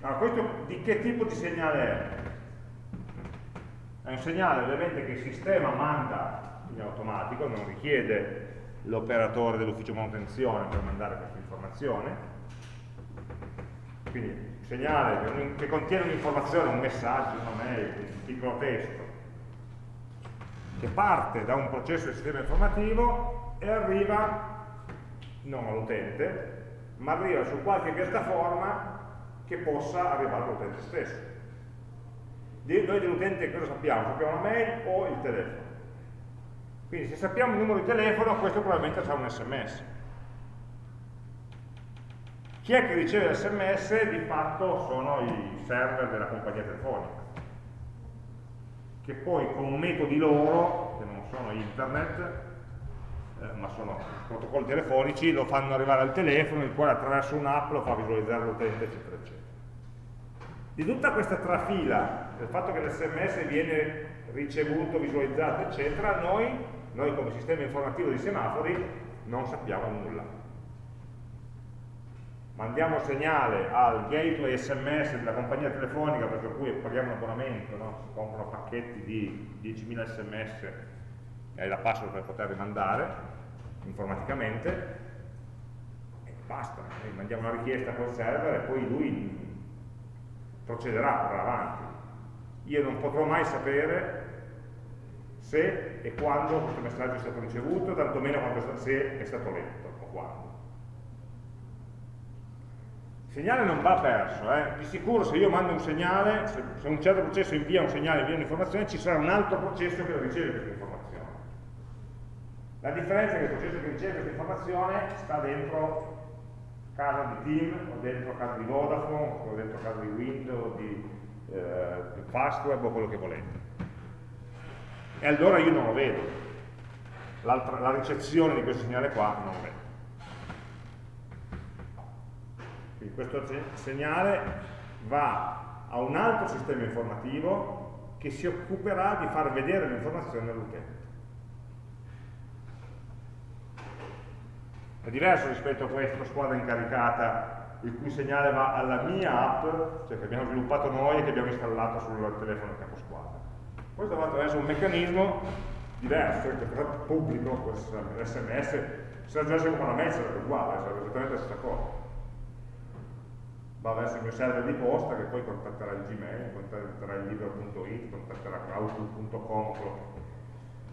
Allora, questo di che tipo di segnale è? È un segnale ovviamente che il sistema manda in automatico, non richiede l'operatore dell'ufficio manutenzione per mandare questa informazione. Quindi un segnale che, contiene un'informazione, un messaggio, una mail, un piccolo testo, che parte da un processo di sistema informativo e arriva non all'utente, ma arriva su qualche piattaforma che possa arrivare all'utente stesso. Noi dell'utente cosa sappiamo? Sappiamo la mail o il telefono. Quindi se sappiamo il numero di telefono, questo probabilmente sarà un sms. Chi è che riceve l'sms? Di fatto sono i server della compagnia telefonica, che poi con metodi loro, che non sono internet, eh, ma sono protocolli telefonici, lo fanno arrivare al telefono, il quale attraverso un'app lo fa visualizzare l'utente, eccetera, eccetera. Di tutta questa trafila, del fatto che l'sms viene ricevuto, visualizzato, eccetera, noi noi come sistema informativo di semafori non sappiamo nulla. Mandiamo segnale al gateway SMS della compagnia telefonica per cui paghiamo un abbonamento, no? si comprano pacchetti di 10.000 sms hai la password per poter rimandare informaticamente e basta, Noi mandiamo una richiesta quel server e poi lui procederà, andrà avanti. Io non potrò mai sapere se e quando questo messaggio è stato ricevuto, tantomeno se è stato letto o quando. Il segnale non va perso, eh? di sicuro se io mando un segnale, se, se un certo processo invia un segnale, invia un'informazione, ci sarà un altro processo che riceve questa informazione. La differenza è che il processo che riceve questa informazione sta dentro casa di Team, o dentro casa di Vodafone, o dentro casa di Windows, di, eh, di Fastweb o quello che volete e allora io non lo vedo. La ricezione di questo segnale qua non lo vedo. Quindi questo segnale va a un altro sistema informativo che si occuperà di far vedere l'informazione all'utente. È diverso rispetto a questa squadra incaricata il cui segnale va alla mia app, cioè che abbiamo sviluppato noi e che abbiamo installato sul telefono capo squadra. Questo va attraverso un meccanismo diverso, che però pubblico, l'SMS, se aggiunge con una mail sarebbe uguale, sarebbe esattamente la stessa cosa. Va verso il mio server di posta che poi contatterà il Gmail, contatterà il libro.it, contatterà outlook.com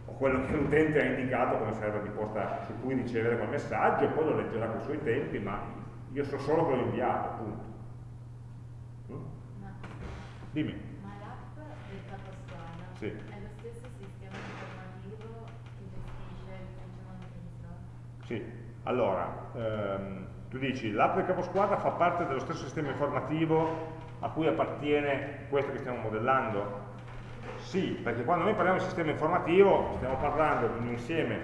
o quello che l'utente ha indicato come server di posta su cui ricevere quel messaggio e poi lo leggerà con i suoi tempi, ma io so solo che l'ho inviato, appunto. Mm? Dimmi. Sì. È lo stesso sistema informativo che gestisce il funzionamento Sì, allora, ehm, tu dici l'app del caposquadra fa parte dello stesso sistema informativo a cui appartiene questo che stiamo modellando? Sì, perché quando noi parliamo di sistema informativo stiamo parlando di un insieme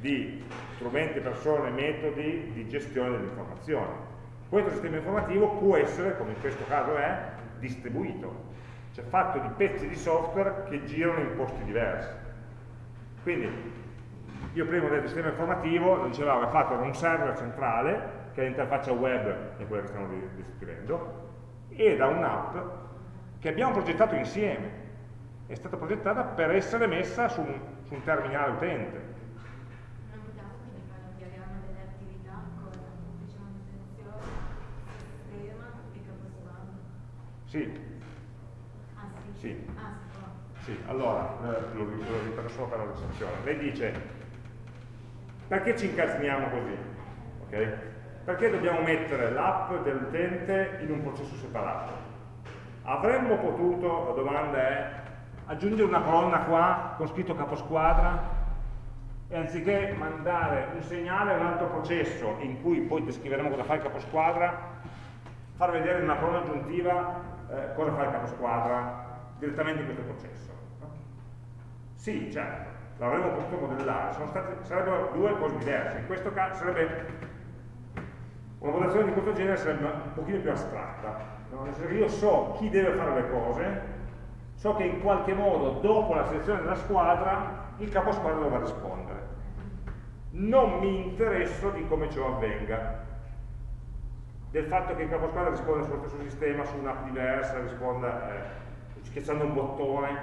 di strumenti, persone, metodi di gestione dell'informazione. Questo sistema informativo può essere, come in questo caso è, distribuito, cioè fatto di pezzi di software che girano in posti diversi. Quindi Io prima del sistema informativo, lo dicevamo, è fatto da un server centrale, che è l'interfaccia web, è quella che stiamo descrivendo, e da un'app che abbiamo progettato insieme. È stata progettata per essere messa su un, su un terminale utente. Sì, Ah sì? Sì. Ah. Sì, allora, eh, lo, lo ripeto solo per la recensione. Lei dice, perché ci incasiniamo così? Ok? Perché dobbiamo mettere l'app dell'utente in un processo separato? Avremmo potuto, la domanda è, aggiungere una colonna qua con scritto caposquadra e anziché mandare un segnale a un altro processo in cui poi descriveremo cosa fa il caposquadra, far vedere in una colonna aggiuntiva eh, cosa fa il caposquadra direttamente in questo processo. Sì, certo, l'avremmo potuto modellare, state- sarebbero due cose diverse. In questo caso sarebbe una modellazione di questo genere sarebbe un pochino più astratta, no? nel senso che io so chi deve fare le cose, so che in qualche modo dopo la selezione della squadra il capo squadra dovrà rispondere. Non mi interesso di come ciò avvenga, del fatto che il capo squadra risponda sullo stesso sistema, su un'app diversa, risponda eh, schiacciando un bottone,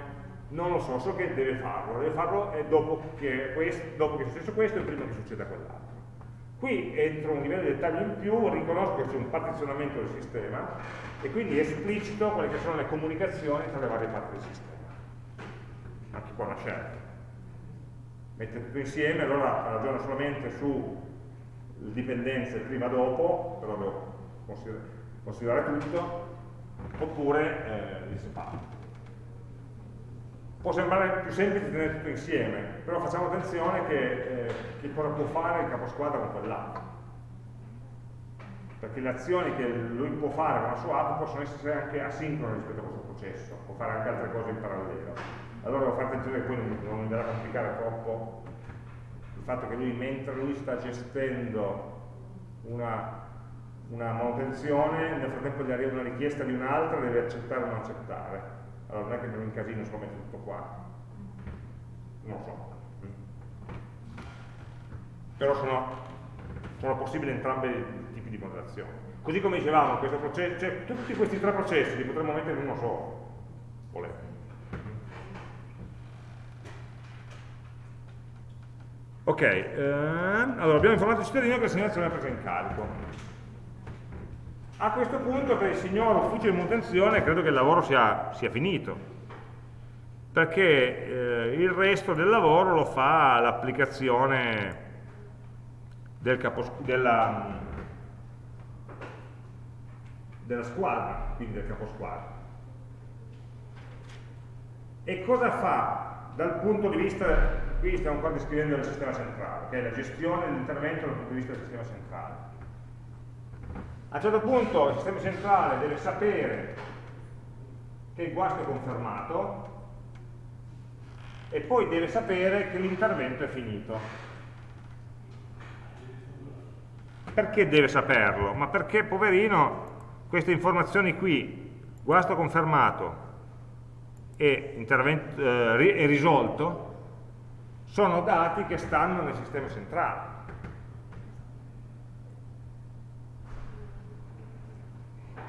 non lo so, so che deve farlo, deve farlo eh, dopo, che questo, dopo che è successo questo e prima che succeda quell'altro. Qui entro un livello di dettaglio in più, riconosco che c'è un partizionamento del sistema e quindi esplicito quelle che sono le comunicazioni tra le varie parti del sistema. Anche qua una scelta. Mette tutto insieme, allora ragiona solamente su dipendenze prima dopo, però devo consider- considerare tutto, oppure eh, li separo. Può sembrare più semplice tenere tutto insieme, però facciamo attenzione che, eh, che cosa può fare il caposquadra con quell'app. Perché le azioni che lui può fare con la sua app possono essere anche asincrone rispetto a questo processo, può fare anche altre cose in parallelo. Allora devo fare attenzione che poi non, non andrà a complicare troppo il fatto che lui, mentre lui sta gestendo una, una manutenzione, nel frattempo gli arriva una richiesta di un'altra, deve accettare o non accettare. Allora non è che mi incasino se lo metto tutto qua. Non lo so. Però sono, sono possibili entrambi i tipi di modellazione. Così come dicevamo, processo, cioè, tutti questi tre processi li potremmo mettere in uno solo, volete. Ok, ehm, allora abbiamo informato il cittadino che l'assegnazione è presa in carico. A questo punto per il signor ufficio di manutenzione credo che il lavoro sia, sia finito, perché eh, il resto del lavoro lo fa l'applicazione del della, della squadra, quindi del caposquadra. E cosa fa dal punto di vista, qui stiamo ancora descrivendo il sistema centrale, che è la gestione dell'intervento dal punto di vista del sistema centrale. A un certo punto il sistema centrale deve sapere che il guasto è confermato e poi deve sapere che l'intervento è finito. Perché deve saperlo? Ma perché, poverino, queste informazioni qui, guasto confermato e, eh, ri- risolto, sono dati che stanno nel sistema centrale.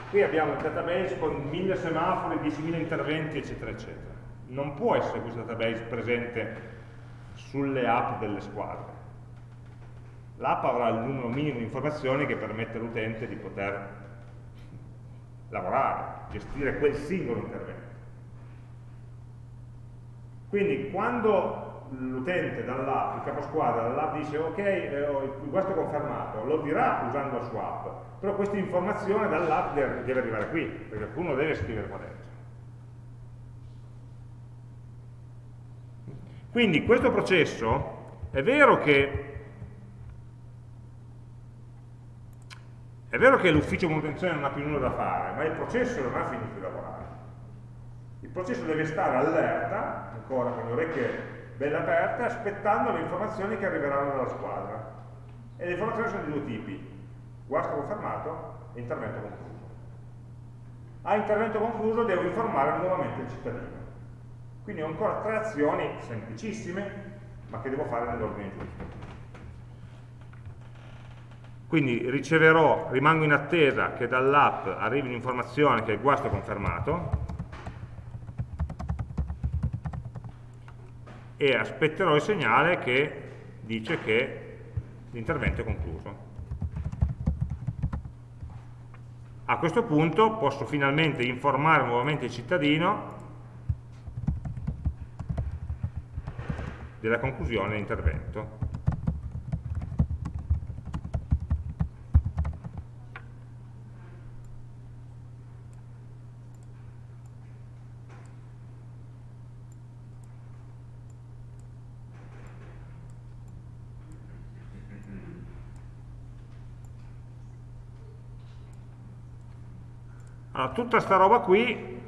Qui abbiamo il database con 1000 semafori, 10.000 interventi, eccetera, eccetera. Non può essere questo database presente sulle app delle squadre. L'app avrà il numero minimo di informazioni che permette all'utente di poter lavorare, gestire quel singolo intervento. Quindi quando l'utente dall'app, il caposquadra dall'app dice ok, eh, il guasto confermato, lo dirà usando la sua app, però questa informazione dall'app deve arrivare qui, perché qualcuno deve scrivere qua dentro. Quindi questo processo è vero che è vero che l'ufficio manutenzione non ha più nulla da fare, ma il processo non ha finito di lavorare. Il processo deve stare allerta, ancora con le orecchie belle aperte, aspettando le informazioni che arriveranno dalla squadra. E le informazioni sono di due tipi, guasto confermato e intervento concluso. A intervento concluso devo informare nuovamente il cittadino. Quindi ho ancora tre azioni semplicissime ma che devo fare nell'ordine giusto. Quindi riceverò, rimango in attesa che dall'app arrivi un'informazione che il guasto è confermato e aspetterò il segnale che dice che l'intervento è concluso. A questo punto posso finalmente informare nuovamente il cittadino della conclusione dell'intervento. Allora, tutta sta roba qui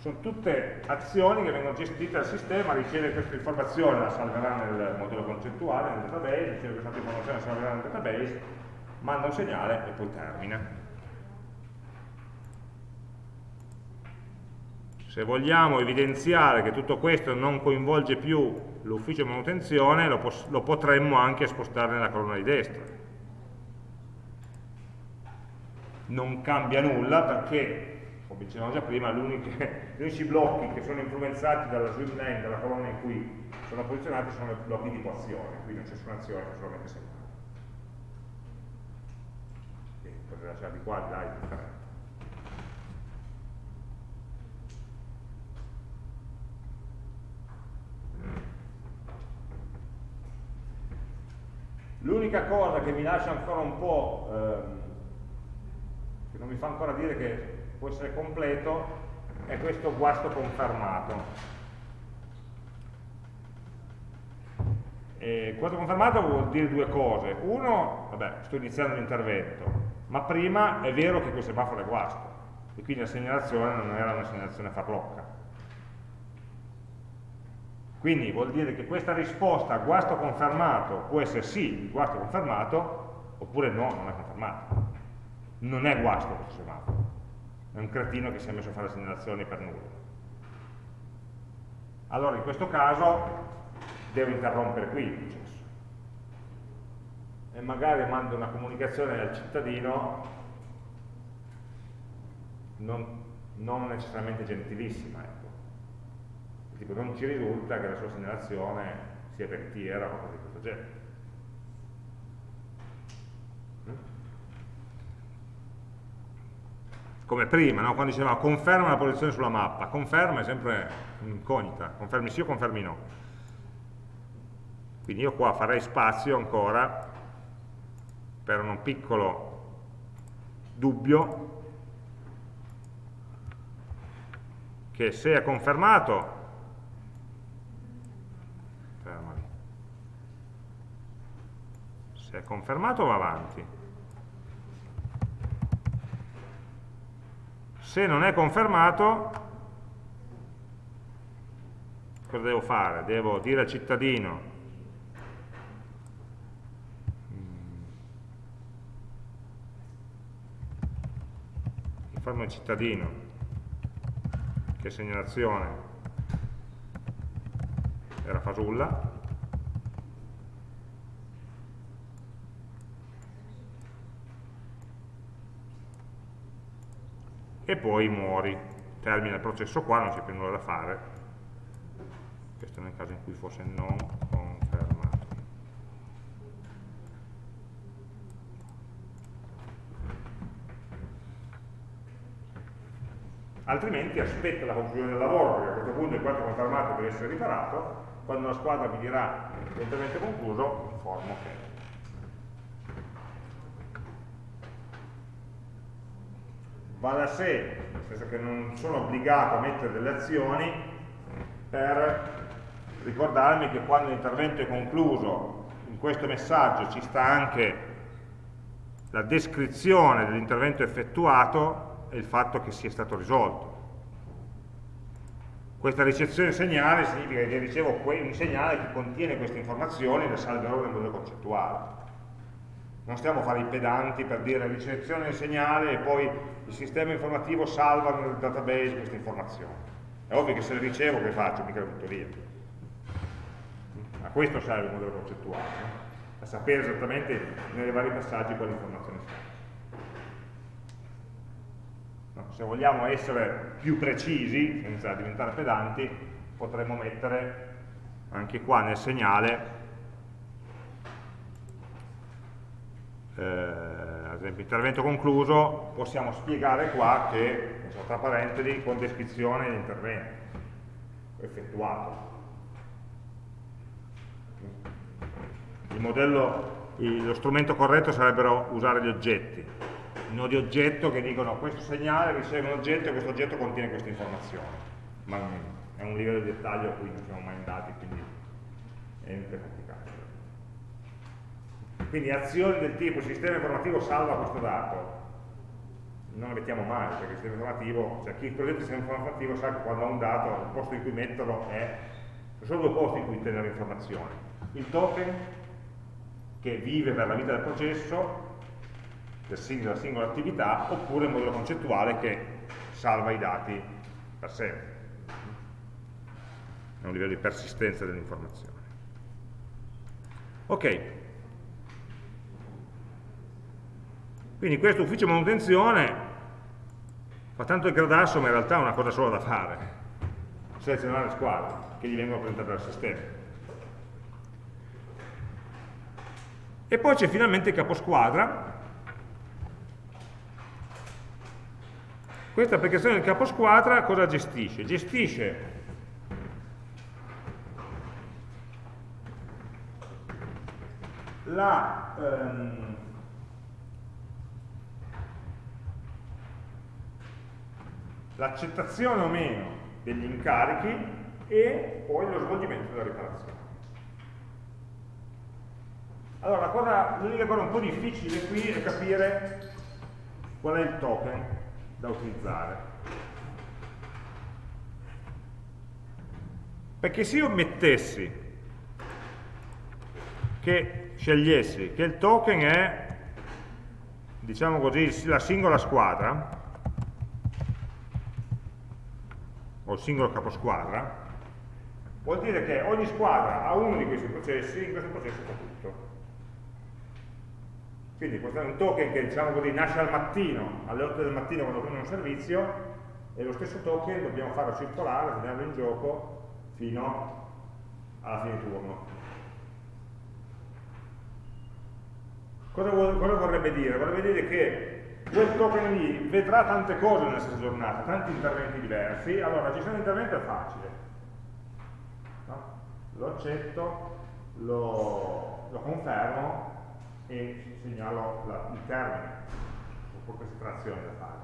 sono tutte azioni che vengono gestite dal sistema, riceve questa informazione, la salverà nel modello concettuale, nel database, riceve questa informazione, la salverà nel database, manda un segnale e poi termina. Se vogliamo evidenziare che tutto questo non coinvolge più l'ufficio manutenzione, lo, lo potremmo anche spostare nella colonna di destra. Non cambia nulla perché come dicevamo già prima, *laughs* gli unici blocchi che sono influenzati dalla swim lane, dalla colonna in cui sono posizionati, sono i blocchi di azione, quindi non c'è nessuna azione, c'è solamente segnale. Potete lasciare di qua, di là, indifferente. L'unica cosa che mi lascia ancora un po', ehm, che non mi fa ancora dire che può essere completo, è questo guasto confermato. E guasto confermato vuol dire due cose. Uno, vabbè, sto iniziando l'intervento, ma prima è vero che questo semaforo è guasto, e quindi la segnalazione non era una segnalazione farlocca. Quindi vuol dire che questa risposta guasto confermato può essere sì, guasto confermato, oppure no, non è confermato. Non è guasto questo semaforo è un cretino che si è messo a fare segnalazioni per nulla. Allora in questo caso devo interrompere qui il processo e magari mando una comunicazione al cittadino non, non necessariamente gentilissima, ecco. tipo non ci risulta che la sua segnalazione sia veritiera o cose di questo genere. Come prima, no? quando dicevamo conferma la posizione sulla mappa, conferma è sempre incognita, confermi sì o confermi no. Quindi io qua farei spazio ancora per un piccolo dubbio che se è confermato se è confermato va avanti Se non è confermato, cosa devo fare? Devo dire al cittadino informo il cittadino che segnalazione era fasulla e poi muori. Termina il processo qua, non c'è più nulla da fare. Questo nel caso in cui fosse non confermato. Altrimenti aspetta la conclusione del lavoro, perché a questo punto il quanto confermato deve essere riparato, quando la squadra mi dirà è concluso, informo che va da sé, nel senso che non sono obbligato a mettere delle azioni per ricordarmi che quando l'intervento è concluso in questo messaggio ci sta anche la descrizione dell'intervento effettuato e il fatto che sia stato risolto. Questa ricezione segnale significa che ricevo un segnale che contiene queste informazioni e le salverò nel modello concettuale non stiamo a fare i pedanti per dire ricezione del segnale e poi il sistema informativo salva nel database queste informazioni. È ovvio che se le ricevo che faccio? Mica le butto via. A questo serve il modello concettuale, no? a sapere esattamente nei vari passaggi quali informazioni sono. No? Se vogliamo essere più precisi, senza diventare pedanti, potremmo mettere anche qua nel segnale eh, ad esempio intervento concluso possiamo spiegare qua che tra parentesi con descrizione dell'intervento effettuato. Il modello, lo strumento corretto sarebbero usare gli oggetti, i nodi oggetto che dicono questo segnale riceve un oggetto e questo oggetto contiene queste informazioni, ma è un livello di dettaglio a cui non siamo mai andati, quindi è complicato. Quindi azioni del tipo sistema informativo salva questo dato, non le mettiamo mai, perché il sistema informativo, cioè chi progetta il sistema informativo sa che quando ha un dato, il posto in cui metterlo è, sono due posti in cui tenere informazioni. Il token che vive per la vita del processo, della singola attività, oppure il modello concettuale che salva i dati per sempre. È un livello di persistenza dell'informazione. Ok. Quindi questo ufficio manutenzione fa tanto il gradasso, ma in realtà è una cosa sola da fare. Selezionare le squadre che gli vengono presentate dal sistema. E poi c'è finalmente il caposquadra. Questa applicazione del caposquadra cosa gestisce? Gestisce ehm, l'accettazione o meno degli incarichi e poi lo svolgimento della riparazione. Allora, l'unica cosa un po' difficile qui è capire qual è il token da utilizzare. Perché se io mettessi, che scegliessi che il token è, diciamo così, la singola squadra, o il singolo caposquadra, vuol dire che ogni squadra ha uno di questi processi, in questo processo fa tutto. Quindi questo è un token che diciamo così, nasce al mattino, alle 8 del mattino quando prendono un servizio, e lo stesso token dobbiamo farlo circolare, tenerlo in gioco fino alla fine turno. Cosa, cosa vorrebbe dire? Vorrebbe dire che quel token lì vedrà tante cose nella stessa giornata, tanti interventi diversi, allora la gestione dell'intervento è facile. No? Lo accetto, lo, lo confermo, e segnalo la, il termine con questa trazione da fare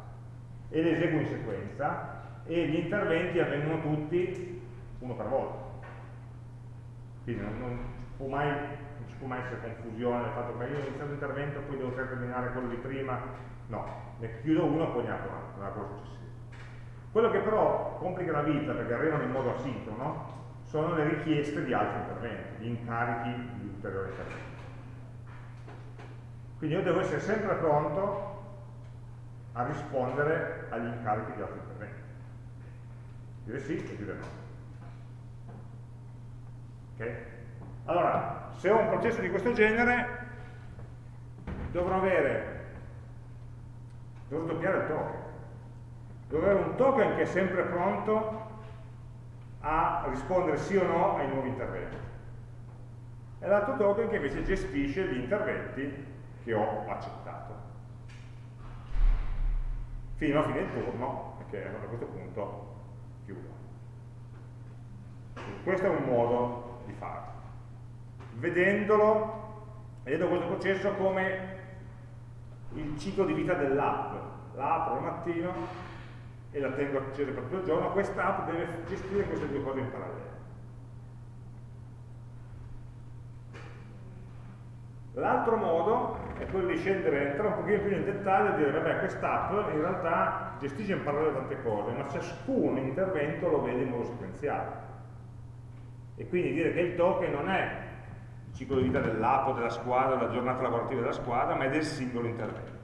e le eseguo in sequenza e gli interventi avvengono tutti uno per volta quindi non, non, può mai, può mai essere confusione nel fatto che io ho iniziato l'intervento poi devo terminare quello di prima no, ne chiudo uno e poi ne apro un altro, successivo quello che però complica la vita perché arrivano in modo asincrono sono le richieste di altri interventi, gli incarichi di ulteriori interventi quindi io devo essere sempre pronto a rispondere agli incarichi di altri interventi. Dire sì e dire no. Okay? Allora, se ho un processo di questo genere, dovrò avere, dovrò doppiare il token. Dovrò avere un token che è sempre pronto a rispondere sì o no ai nuovi interventi. E l'altro token che invece gestisce gli interventi che ho accettato. Fino a fine del turno, perché a questo punto chiudo. Questo è un modo di farlo. Vedendolo, vedendo questo processo come il ciclo di vita dell'app. La apro al mattino e la tengo accesa per tutto il giorno, questa app deve gestire queste due cose in parallelo. L'altro modo è quello di scendere, entrare un pochino più nel dettaglio e dire, vabbè, quest'app in realtà gestisce in parallelo tante cose, ma ciascun intervento lo vede in modo sequenziale. E quindi dire che il token non è ciclo di vita dell'app, della squadra, della giornata lavorativa della squadra, ma è del singolo intervento.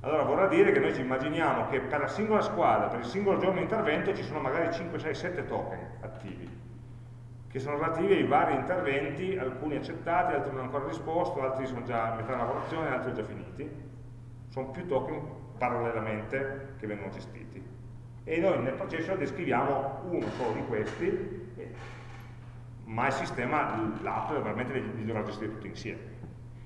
Allora vorrà dire che noi ci immaginiamo che per la singola squadra, per il singolo giorno di intervento, ci sono magari 5, 6, 7 token attivi che sono relativi ai vari interventi, alcuni accettati, altri non ancora risposto, altri sono già a metà lavorazione, altri già finiti. Sono più token parallelamente che vengono gestiti. E noi nel processo descriviamo uno solo di questi, ma il sistema, l'app, veramente li dovrà gestire tutti insieme.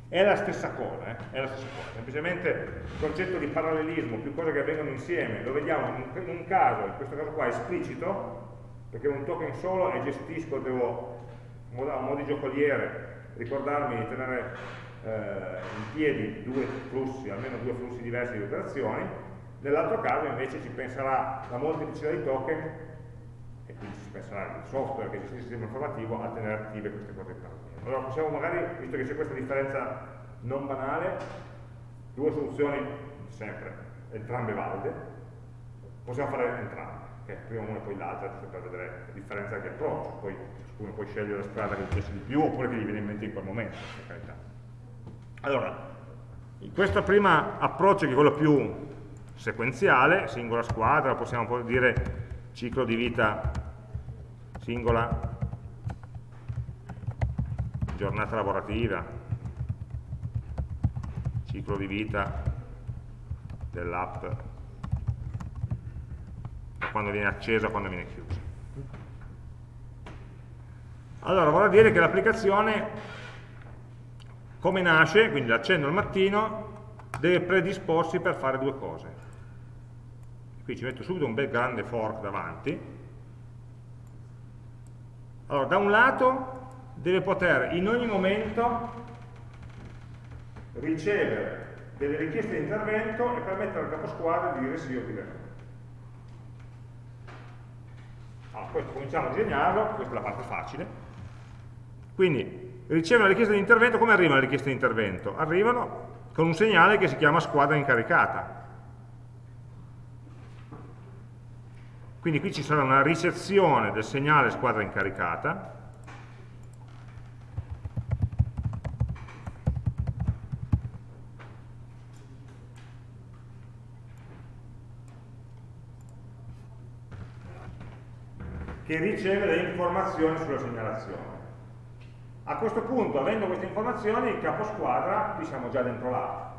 È la stessa cosa, eh? è la stessa cosa. semplicemente il concetto di parallelismo, più cose che avvengono insieme, lo vediamo in un caso, in questo caso qua esplicito, perché un token solo e gestisco, devo a modo di giocoliere ricordarmi di tenere eh, in piedi due flussi, almeno due flussi diversi di operazioni, nell'altro caso invece ci penserà la molteplicità di token e penserà il software che gestisce il sistema informativo a tenere attive queste cose qua. Allora possiamo magari, visto che c'è questa differenza non banale, due soluzioni sempre, entrambe valide, possiamo fare entrambe, okay? prima una e poi l'altra, giusto per vedere la differenza di approccio, poi ciascuno può scegliere la strada che gli piace di più oppure che gli viene in mente in quel momento, per carità. Allora, questo primo approccio che è quello più sequenziale, singola squadra, possiamo dire ciclo di vita singola giornata lavorativa, ciclo di vita dell'app, quando viene accesa e quando viene chiusa. Allora, vorrà dire che l'applicazione, come nasce, quindi l'accendo al mattino, deve predisporsi per fare due cose. Qui ci metto subito un bel grande fork davanti. Allora, da un lato deve poter in ogni momento ricevere delle richieste di intervento e permettere al caposquadra di dire sì o dire no. Allora, questo cominciamo a disegnarlo, questa è la parte facile. Quindi, riceve una richiesta di intervento, come arriva la richiesta di intervento? Arrivano con un segnale che si chiama squadra incaricata. Quindi qui ci sarà una ricezione del segnale squadra incaricata, che riceve le informazioni sulla segnalazione. A questo punto, avendo queste informazioni, il capo squadra, qui siamo già dentro l'app,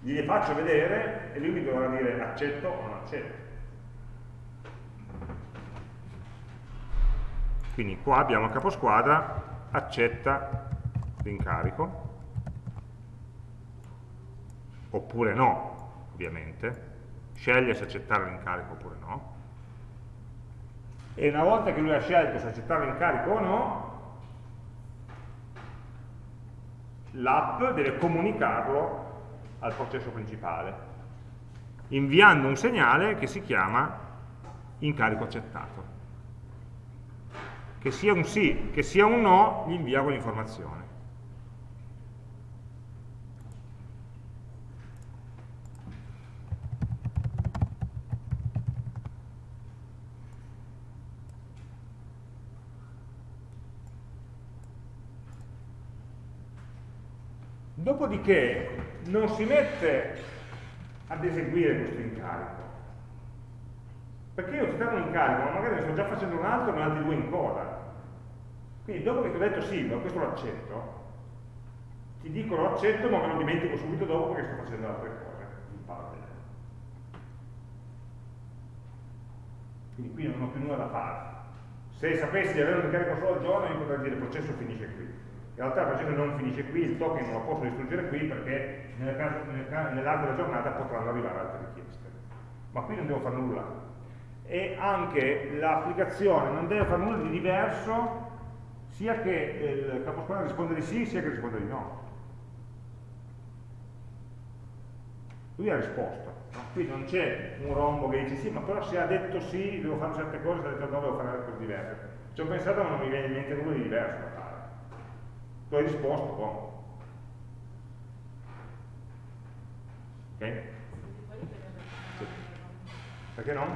gliele faccio vedere e lui mi dovrà dire accetto o non accetto. Quindi qua abbiamo il capo squadra, accetta l'incarico, oppure no, ovviamente, sceglie se accettare l'incarico oppure no, e una volta che lui ha scelto se accettare l'incarico o no, l'app deve comunicarlo al processo principale, inviando un segnale che si chiama incarico accettato. Che sia un sì, che sia un no, gli invia quell'informazione. Dopodiché non si mette ad eseguire questo incarico. Perché io ti danno un incarico, ma magari ne sto già facendo un altro e ne ho altri due in coda. Quindi dopo che ti ho detto sì, ma questo lo accetto, ti dico lo accetto ma me lo dimentico subito dopo perché sto facendo altre cose in parallelo. Quindi qui non ho più nulla da fare. Se sapessi di avere un incarico solo al giorno, io potrei dire il processo finisce qui in realtà il processo non finisce qui, il token non lo posso distruggere qui perché nell'arco nel della giornata potranno arrivare altre richieste. Ma qui non devo fare nulla. E anche l'applicazione non deve fare nulla di diverso sia che il caposquadra risponda di sì sia che risponda di no. Lui ha risposto. No? Qui non c'è un rombo che dice sì, ma però se ha detto sì devo fare certe cose, se ha detto no devo fare cose diverse. Ci ho pensato ma non mi viene in mente nulla di diverso da fare tu hai risposto, buono. Ok? Perché no?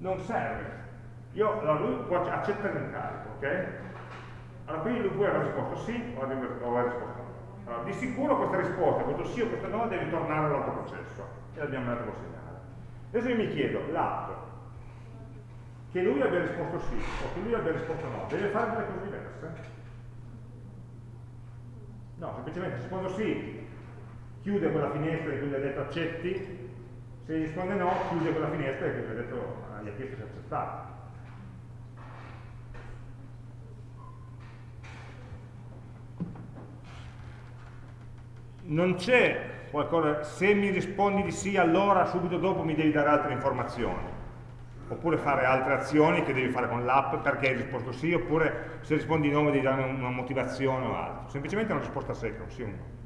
Non serve. Io, allora lui può accettare l'incarico, ok? Allora qui lui aver risposto sì o aver risposto no. Allora, di sicuro questa risposta, questo sì o questo no, deve tornare all'altro processo. E l'abbiamo dato col segnale. Adesso io mi chiedo, l'app che lui abbia risposto sì o che lui abbia risposto no, deve fare delle cose diverse? No, semplicemente se rispondo sì, chiude quella finestra in cui gli ha detto accetti, se risponde no, chiude quella finestra in cui gli ha, detto, gli ha chiesto se accettare. Non c'è qualcosa, se mi rispondi di sì allora subito dopo mi devi dare altre informazioni oppure fare altre azioni che devi fare con l'app perché hai risposto sì, oppure se rispondi no mi devi dare una motivazione o altro. Semplicemente una risposta secca, un sì o un no.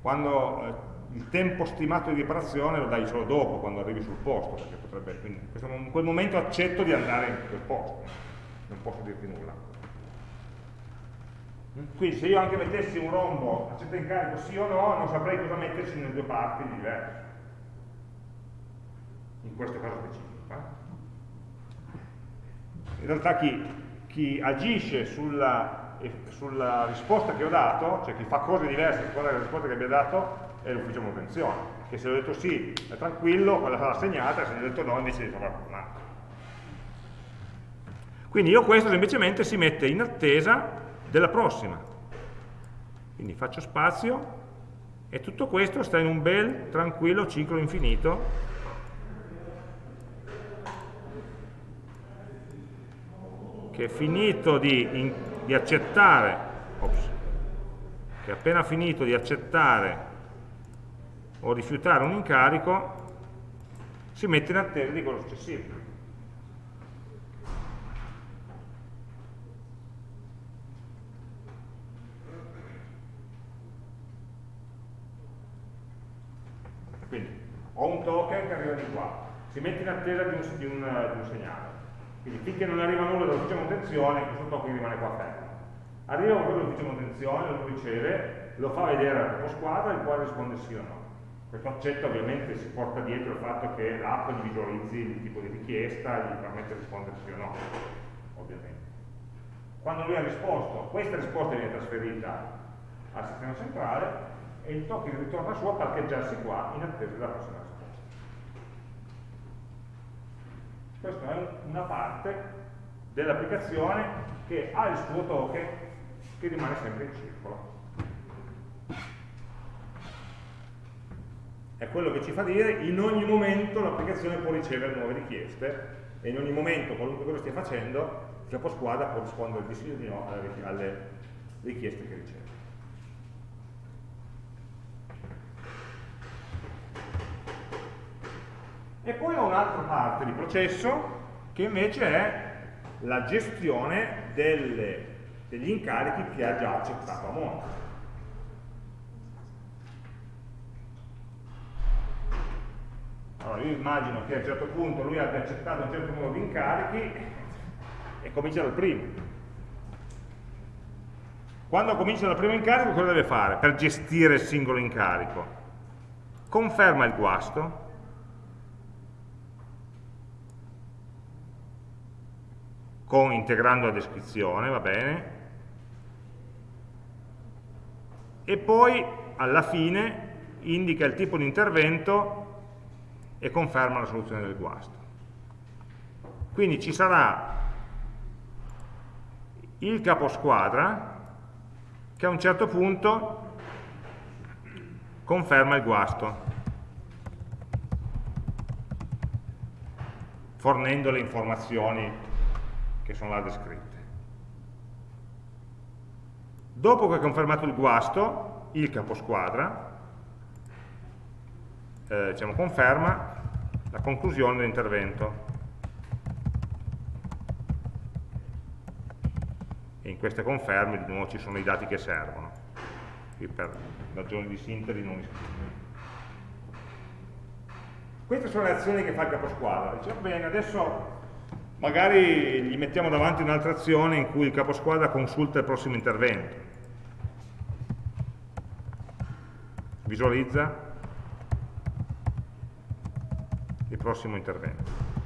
Quando eh, il tempo stimato di riparazione lo dai solo dopo, quando arrivi sul posto, perché potrebbe, quindi in quel momento accetto di andare in quel posto, non posso dirti nulla. Quindi se io anche mettessi un rombo accetta in carico sì o no, non saprei cosa metterci nelle due parti diverse. In questo caso specifico. Eh? In realtà chi, chi agisce sulla, sulla, risposta che ho dato, cioè chi fa cose diverse da quella risposta che abbia dato, è l'ufficio manutenzione. Che se ho detto sì è tranquillo, quella sarà segnata, se ho detto no invece di trovare qualcun Quindi io questo semplicemente si mette in attesa della prossima. Quindi faccio spazio e tutto questo sta in un bel, tranquillo ciclo infinito che è finito di, in, di accettare, ops, che è appena finito di accettare o rifiutare un incarico, si mette in attesa di quello successivo. ho un token che arriva di qua, si mette in attesa di un, di un, di un segnale. Quindi finché non arriva nulla dall'ufficio manutenzione, questo token rimane qua fermo. Arriva quello dell'ufficio manutenzione, lo riceve, lo fa vedere al capo squadra, il quale risponde sì o no. Questo accetto ovviamente si porta dietro il fatto che l'app visualizzi il tipo di richiesta e gli permette di rispondere sì o no, ovviamente. Quando lui ha risposto, questa risposta viene trasferita al sistema centrale e il token ritorna su a parcheggiarsi qua in attesa della prossima Questa è una parte dell'applicazione che ha il suo token che rimane sempre in circolo. È quello che ci fa dire in ogni momento l'applicazione può ricevere nuove richieste e in ogni momento, qualunque cosa stia facendo, il caposquadra può rispondere di sì o di no alle richieste che riceve. E poi ho un'altra parte di processo che invece è la gestione delle, degli incarichi che ha già accettato a monte. Allora io immagino che a un certo punto lui abbia accettato un certo numero di incarichi e comincia dal primo. Quando comincia dal primo incarico cosa deve fare per gestire il singolo incarico? Conferma il guasto, con integrando la descrizione, va bene, e poi alla fine indica il tipo di intervento e conferma la soluzione del guasto. Quindi ci sarà il caposquadra che a un certo punto conferma il guasto, fornendo le informazioni che sono là descritte. Dopo che ha confermato il guasto, il caposquadra eh, diciamo, conferma la conclusione dell'intervento. E in queste conferme di nuovo ci sono i dati che servono. Qui per ragioni di sintesi non li. Queste sono le azioni che fa il caposquadra. Dice, bene, adesso magari gli mettiamo davanti un'altra azione in cui il caposquadra consulta il prossimo intervento. Visualizza il prossimo intervento.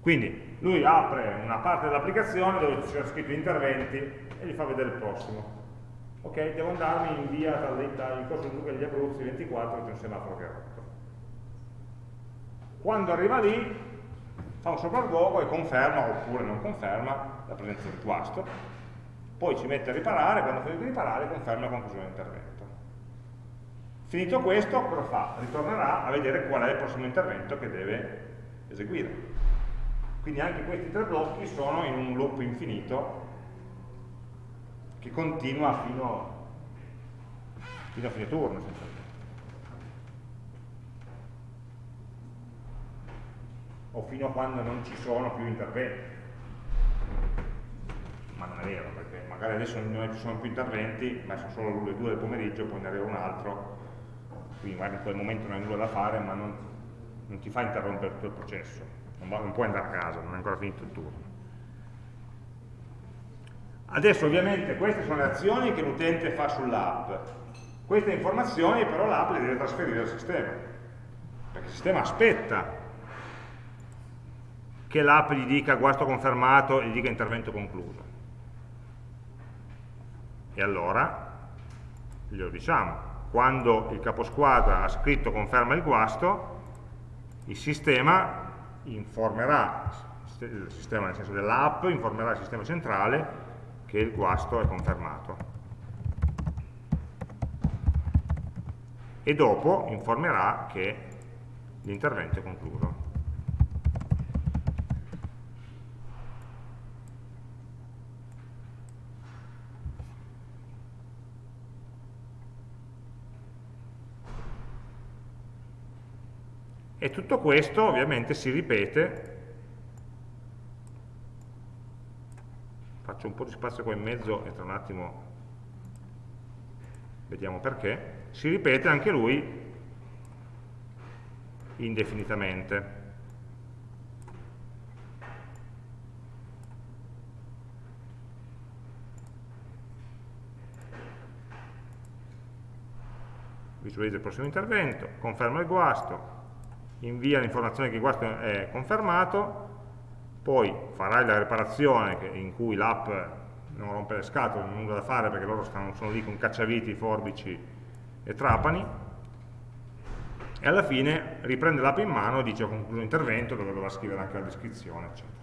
Quindi lui apre una parte dell'applicazione dove c'è scritto interventi e gli fa vedere il prossimo. Ok, devo andarmi in via Talletta, in corso Duca degli Abruzzi 24, c'è un semaforo che è rotto. Quando arriva lì, fa un sopralluogo e conferma oppure non conferma la presenza del guasto, poi ci mette a riparare, quando finisce di riparare conferma la conclusione dell'intervento. Finito questo, cosa fa? Ritornerà a vedere qual è il prossimo intervento che deve eseguire. Quindi anche questi tre blocchi sono in un loop infinito che continua fino, fino a fine turno. O fino a quando non ci sono più interventi. Ma non è vero, perché magari adesso non ci sono più interventi, ma sono solo le due del pomeriggio, poi ne arriva un altro, quindi magari in quel momento non hai nulla da fare, ma non, non ti fa interrompere tutto il processo non, non puoi andare a casa, non è ancora finito il turno. Adesso ovviamente queste sono le azioni che l'utente fa sull'app. Queste informazioni però l'app le deve trasferire al sistema, perché il sistema aspetta che l'app gli dica guasto confermato e gli dica intervento concluso. E allora glielo diciamo, quando il caposquadra ha scritto conferma il guasto, il sistema informerà il sistema, nel senso dell'app, informerà il sistema centrale che il guasto è confermato. E dopo informerà che l'intervento è concluso. E tutto questo ovviamente si ripete, faccio un po' di spazio qua in mezzo e tra un attimo vediamo perché, si ripete anche lui indefinitamente. Visualizza il prossimo intervento, conferma il guasto, invia l'informazione che il guasto è confermato, poi farai la riparazione in cui l'app non rompe le scatole, non ha nulla da fare perché loro stanno, sono lì con cacciaviti, forbici e trapani, e alla fine riprende l'app in mano e dice ho concluso l'intervento dove dovrà scrivere anche la descrizione, eccetera.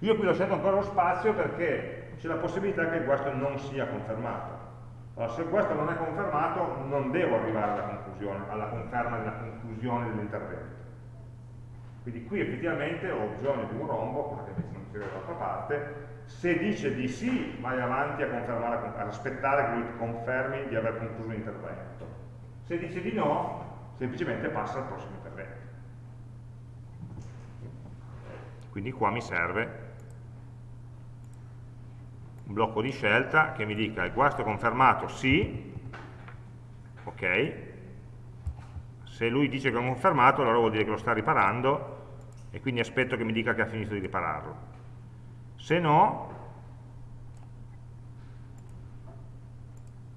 Io qui ho lasciato ancora lo spazio perché c'è la possibilità che il guasto non sia confermato. Allora, se questo non è confermato, non devo arrivare alla conclusione, alla conferma della conclusione dell'intervento. Quindi qui effettivamente ho bisogno di un rombo, cosa che invece non vede dall'altra parte, se dice di sì, vai avanti a confermare, ad aspettare che lui confermi di aver concluso l'intervento. Se dice di no, semplicemente passa al prossimo intervento. Quindi qua mi serve un blocco di scelta che mi dica il guasto confermato sì, ok, se lui dice che è confermato allora vuol dire che lo sta riparando e quindi aspetto che mi dica che ha finito di ripararlo. Se no,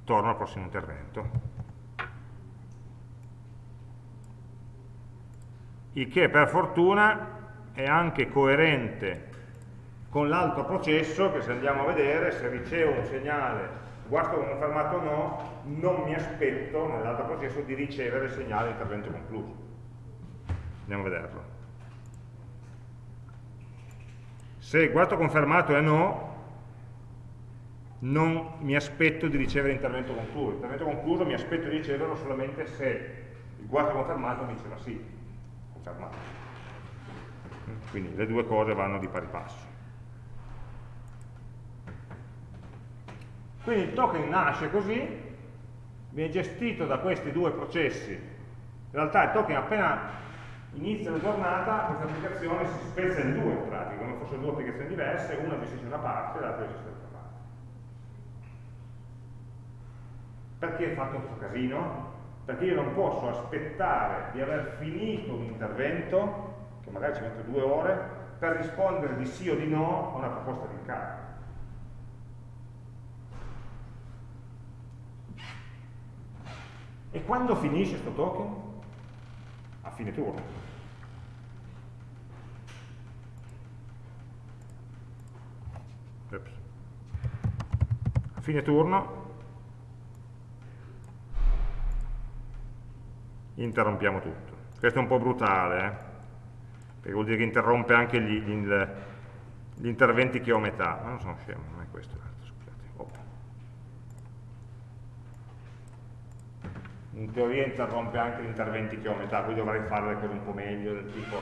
torno al prossimo intervento. Il che per fortuna è anche coerente con l'altro processo che se andiamo a vedere, se ricevo un segnale guasto confermato o no, non mi aspetto nell'altro processo di ricevere il segnale di intervento concluso. Andiamo a vederlo. Se guasto confermato è no, non mi aspetto di ricevere l'intervento concluso. L'intervento concluso mi aspetto di riceverlo solamente se il guasto confermato mi diceva sì, confermato. Quindi le due cose vanno di pari passo. Quindi il token nasce così, viene gestito da questi due processi. In realtà il token appena inizia la giornata, questa applicazione si spezza in due in pratica, come fossero due applicazioni diverse, una gestisce una parte e l'altra gestisce l'altra parte. Perché è fatto questo casino? Perché io non posso aspettare di aver finito un intervento, che magari ci metto due ore, per rispondere di sì o di no a una proposta di incarico. E quando finisce questo token? A fine turno. Oops. A fine turno interrompiamo tutto. Questo è un po' brutale, eh? perché vuol dire che interrompe anche gli, gli, gli interventi che ho a metà, ma non sono scemo, non è questo. In teoria interrompe anche gli interventi che ho a metà, quindi dovrei fare le cose un po' meglio, del tipo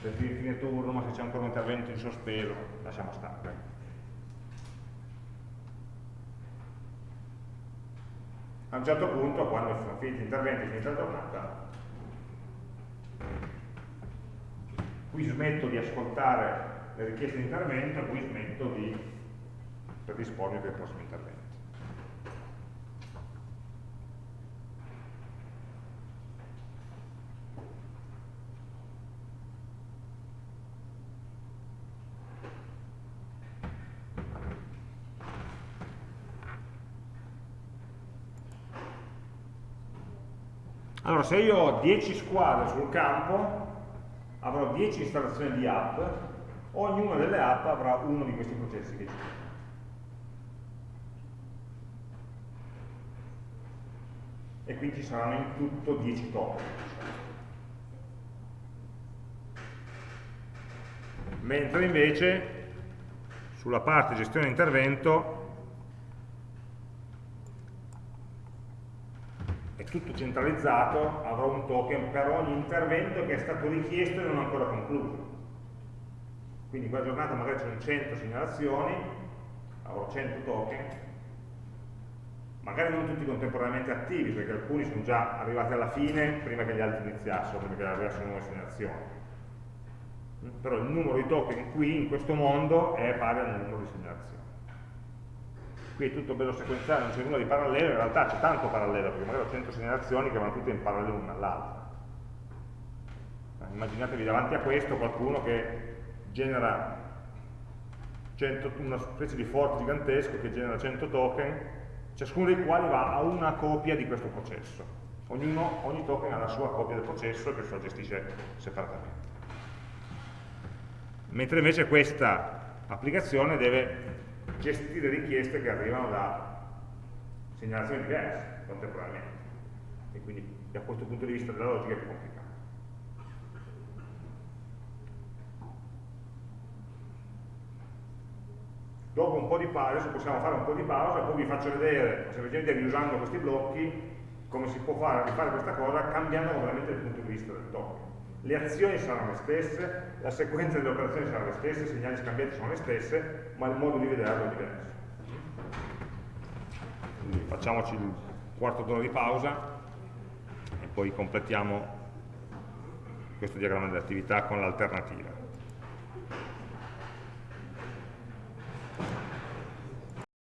del fine turno, ma se c'è ancora un intervento in sospeso, lasciamo stare. A un certo punto, quando sono finiti gli interventi, finita la giornata, qui smetto di ascoltare le richieste di intervento qui smetto di predispormi per i prossimi interventi. Allora, se io ho 10 squadre sul campo, avrò 10 installazioni di app, ognuna delle app avrà uno di questi processi che gira. E quindi ci saranno in tutto 10 token. Mentre invece sulla parte gestione intervento tutto centralizzato, avrò un token per ogni intervento che è stato richiesto e non ancora concluso. Quindi quella giornata magari sono 100 segnalazioni, avrò 100 token, magari non tutti contemporaneamente attivi, perché alcuni sono già arrivati alla fine prima che gli altri iniziassero, che arrivassero nuove segnalazioni. Però il numero di token qui, in questo mondo, è pari al numero di segnalazioni qui è tutto bello sequenziale, non c'è nulla di parallelo, in realtà c'è tanto parallelo, perché magari ho 100 segnalazioni che vanno tutte in parallelo l'una all'altra. Immaginatevi davanti a questo qualcuno che genera 100, una specie di forte gigantesco che genera 100 token, ciascuno dei quali va a una copia di questo processo. Ognuno, ogni token ha la sua copia del processo e questo lo gestisce separatamente. Mentre invece questa applicazione deve gestire richieste che arrivano da segnalazioni diverse contemporaneamente e quindi da questo punto di vista della logica è più complicato. Dopo un po' di pausa, adesso possiamo fare un po' di pausa, poi vi faccio vedere, semplicemente riusando questi blocchi, come si può fare, rifare questa cosa cambiando completamente il punto di vista del token le azioni saranno le stesse, la sequenza delle operazioni sarà le stesse, i segnali scambiati sono le stesse, ma il modo di vederlo è diverso. Quindi facciamoci il quarto d'ora di pausa e poi completiamo questo diagramma dell'attività con l'alternativa.